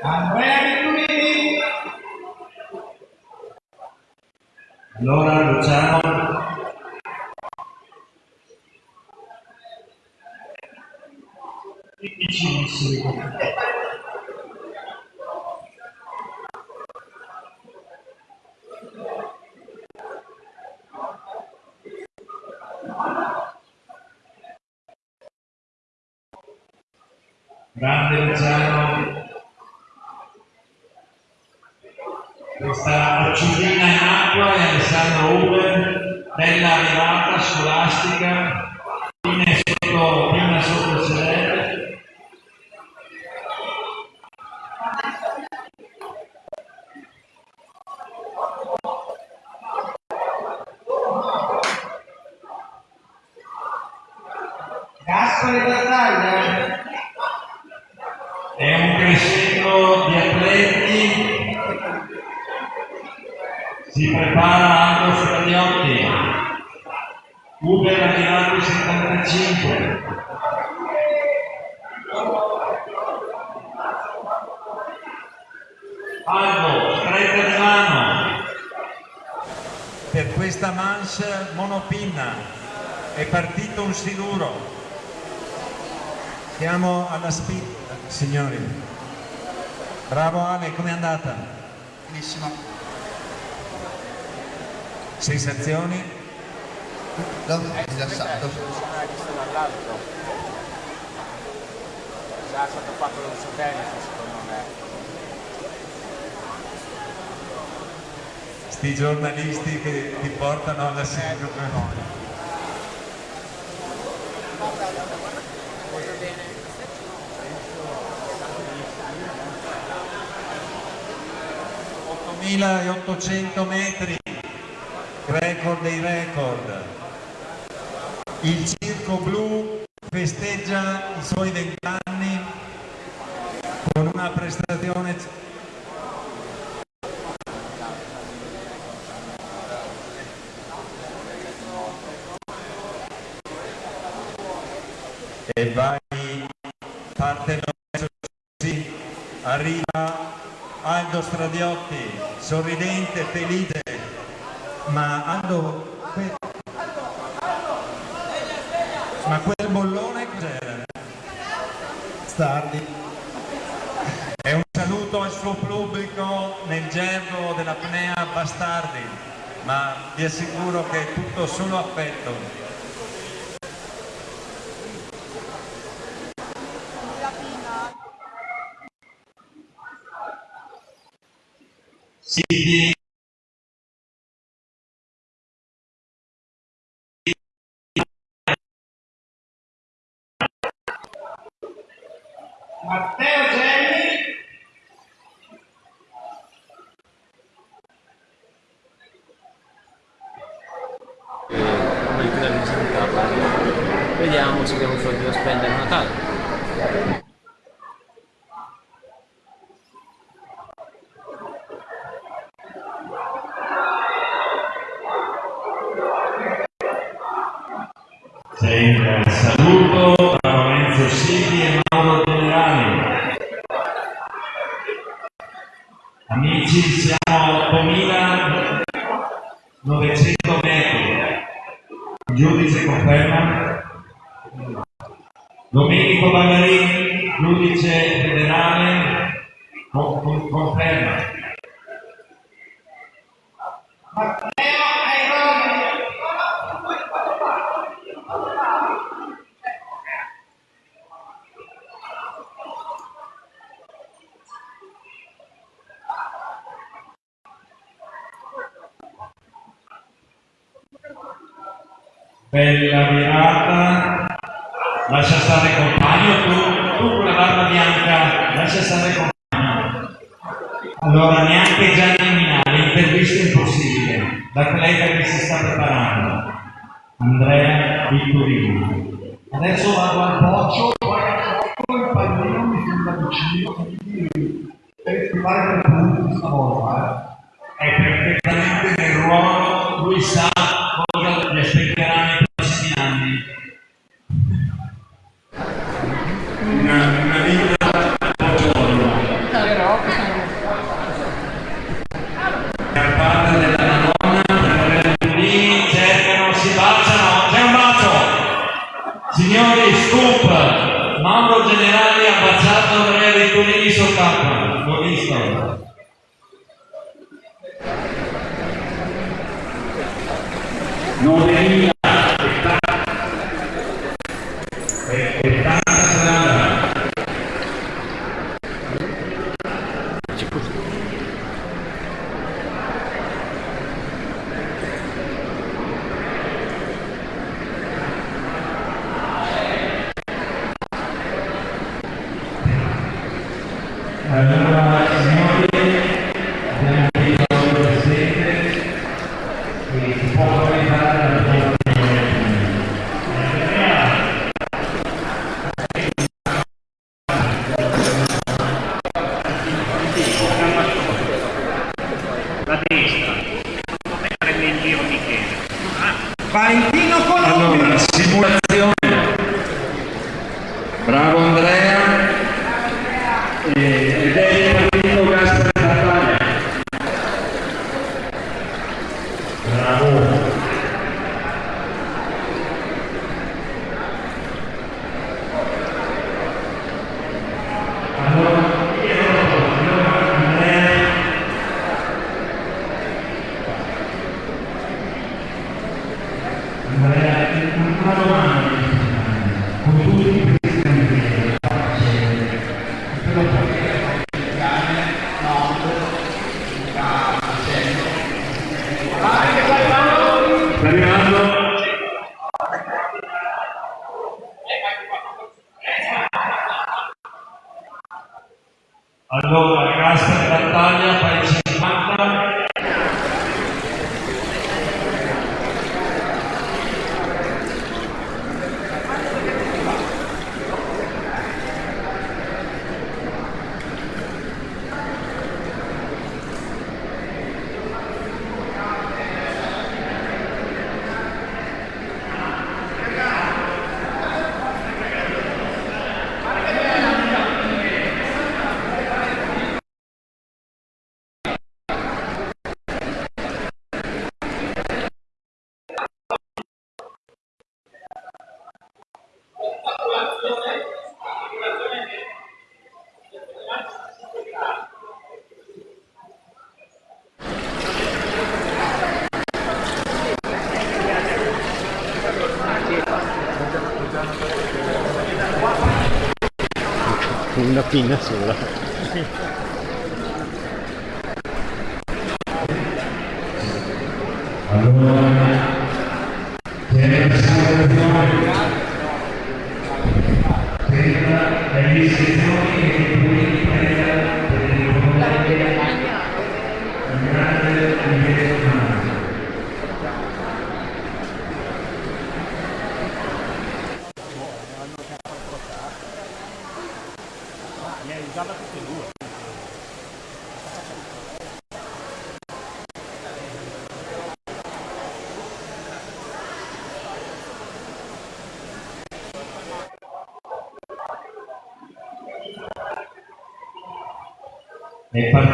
And when it will be, Lord, andata?
Benissimo.
Sensazioni?
No, rilassato.
Già è stato fatto da un satellite secondo me.
Sti giornalisti che ti portano alla sindrome. 8.800 metri, record dei record. Il Circo Blu festeggia i suoi vent'anni con una prestazione e vai parte così arriva Aldo Stradiotti sorridente felice ma Aldo ma quel bollone cos'era? Stardi e un saluto al suo pubblico nel gergo dell'apnea Bastardi ma vi assicuro che è tutto solo affetto
Non è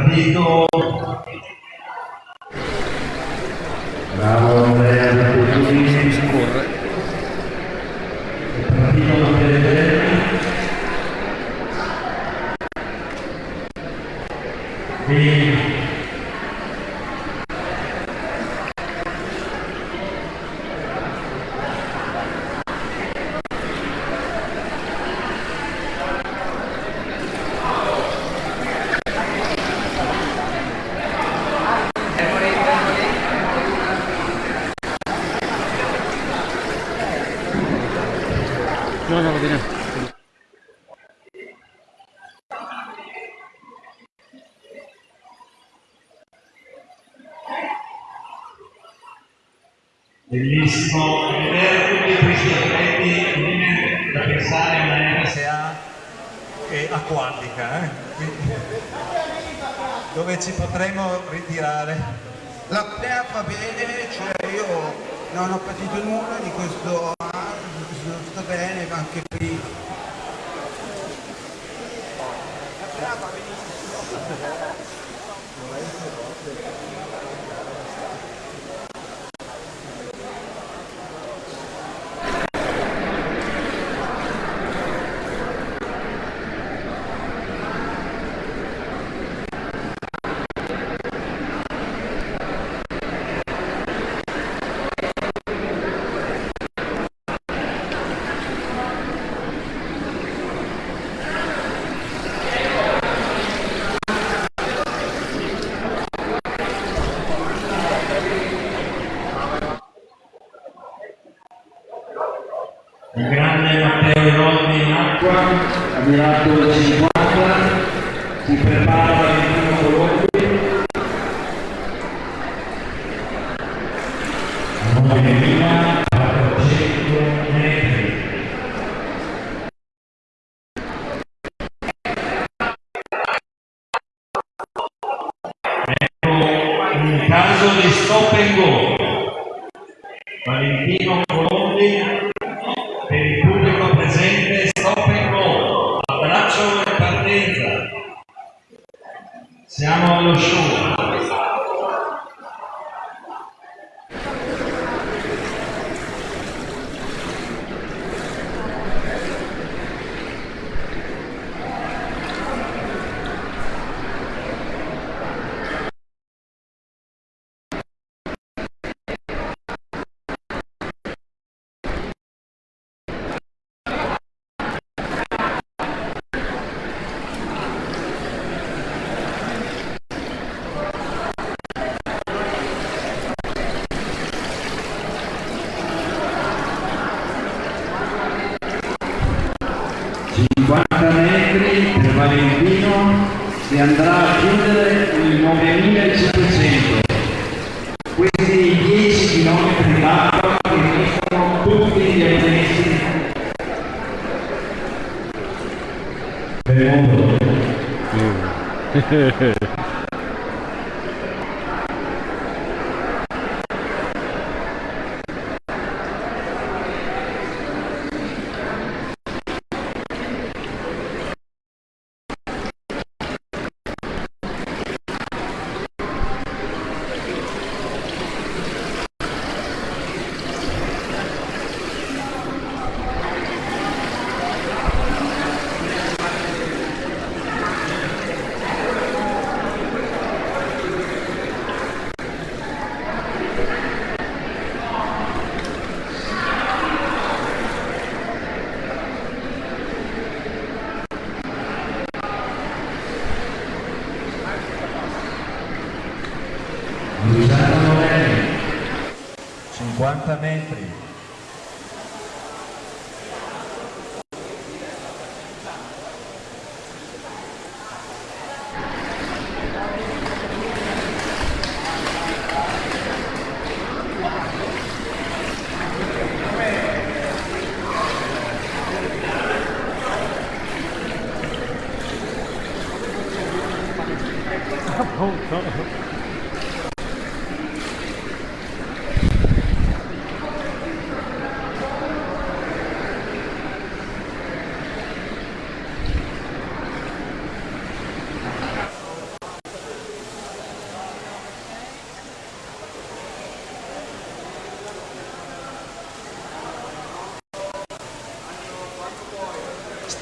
È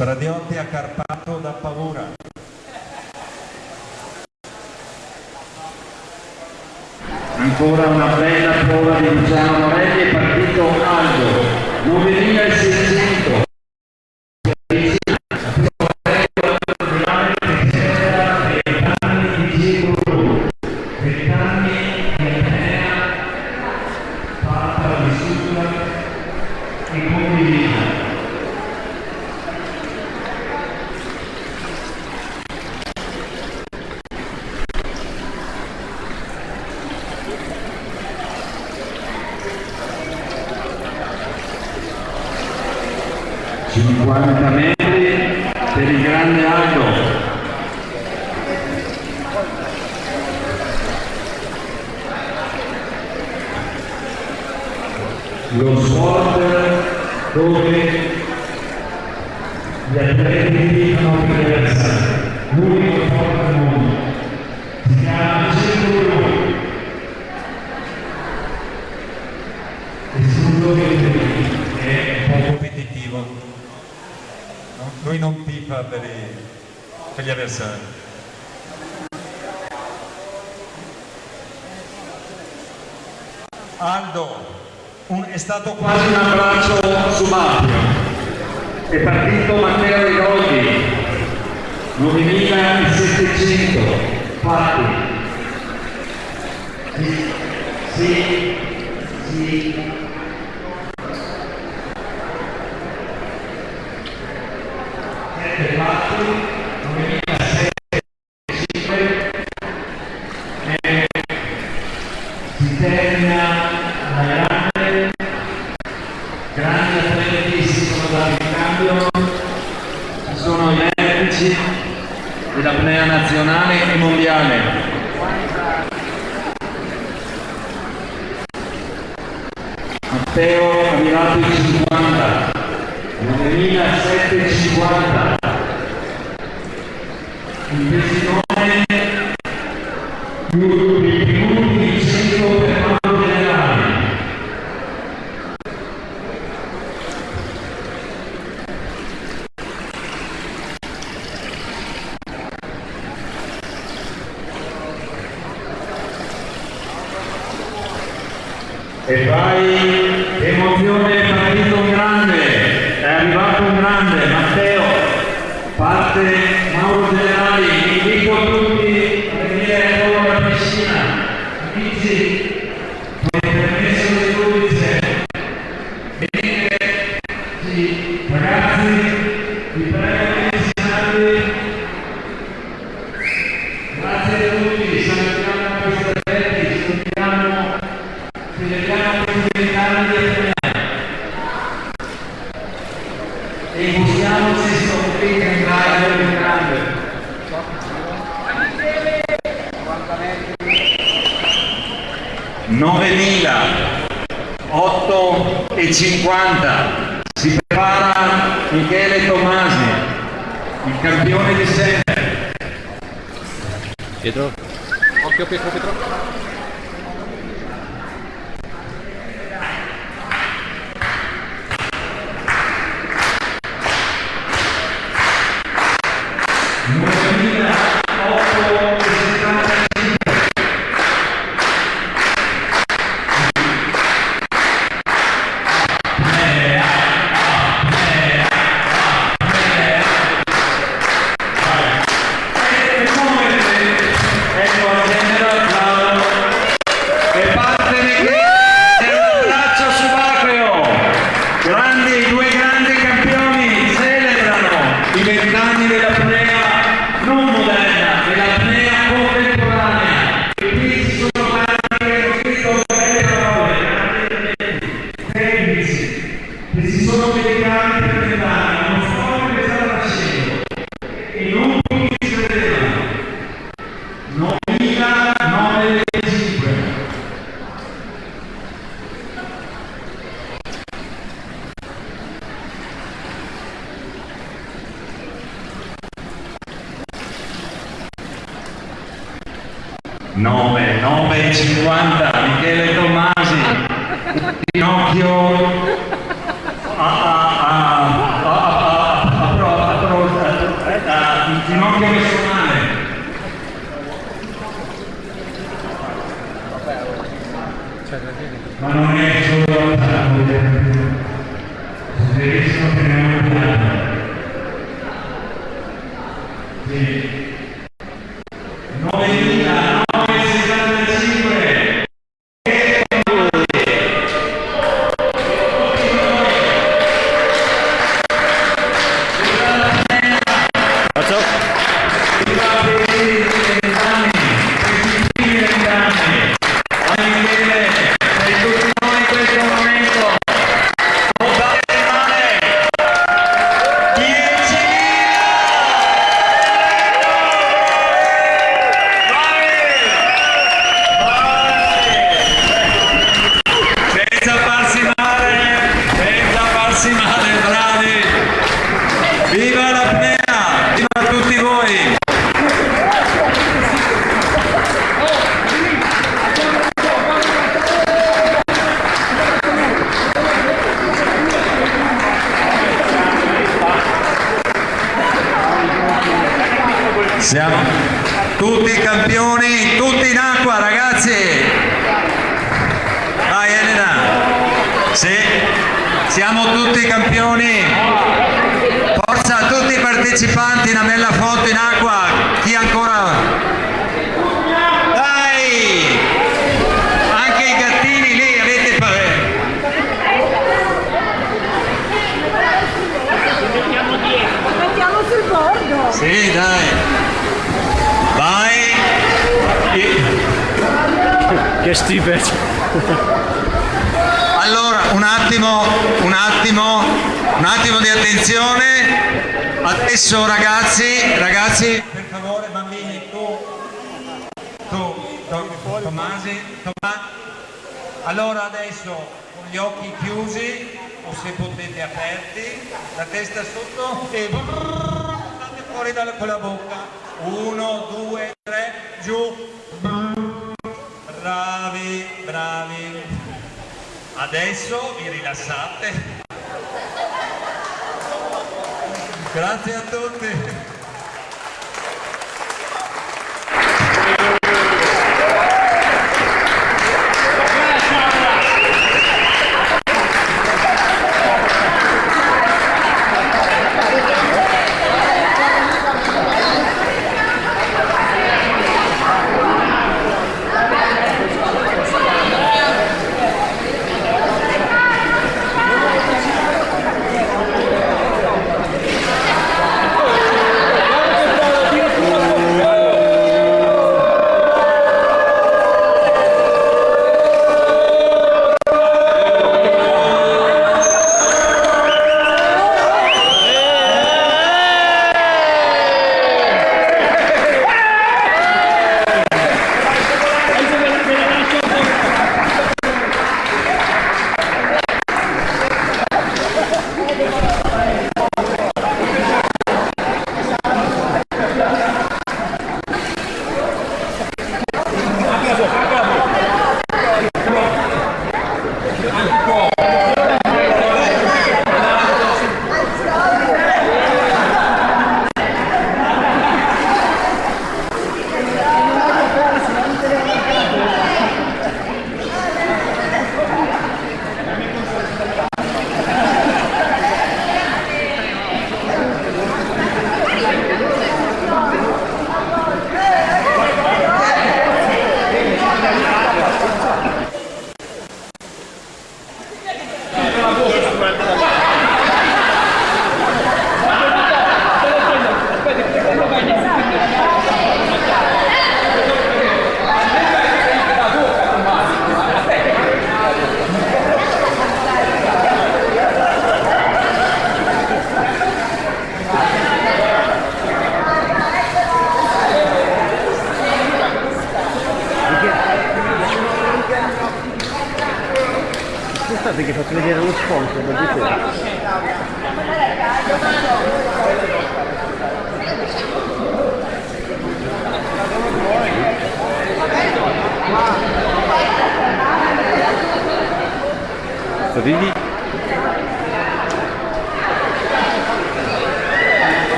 Pradiotti ha carpato da
paura.
Ancora una bella 3750 il testimone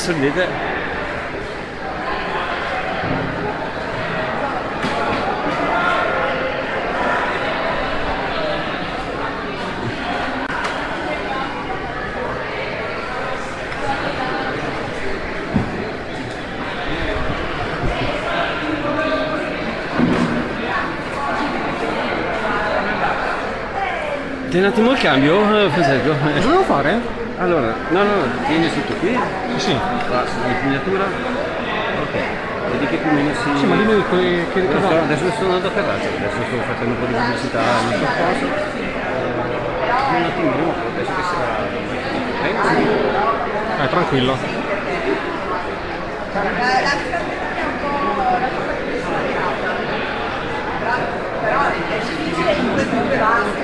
Signori, sorridete. Ti un attimo il cambio, eh, Francesco? Cosa
devo fare?
Allora, no, no, tieni sotto qui.
Sì
spugliatura? Ok, vedi che più o meno si...
Sì, ma dimmi che, che, che sono,
Adesso sono andato a Carraccio, adesso sto facendo un po' di pubblicità nel suo posto. Eh, un attimino, penso che sarà...
Eh,
eh tranquillo.
Però è
difficile, comunque due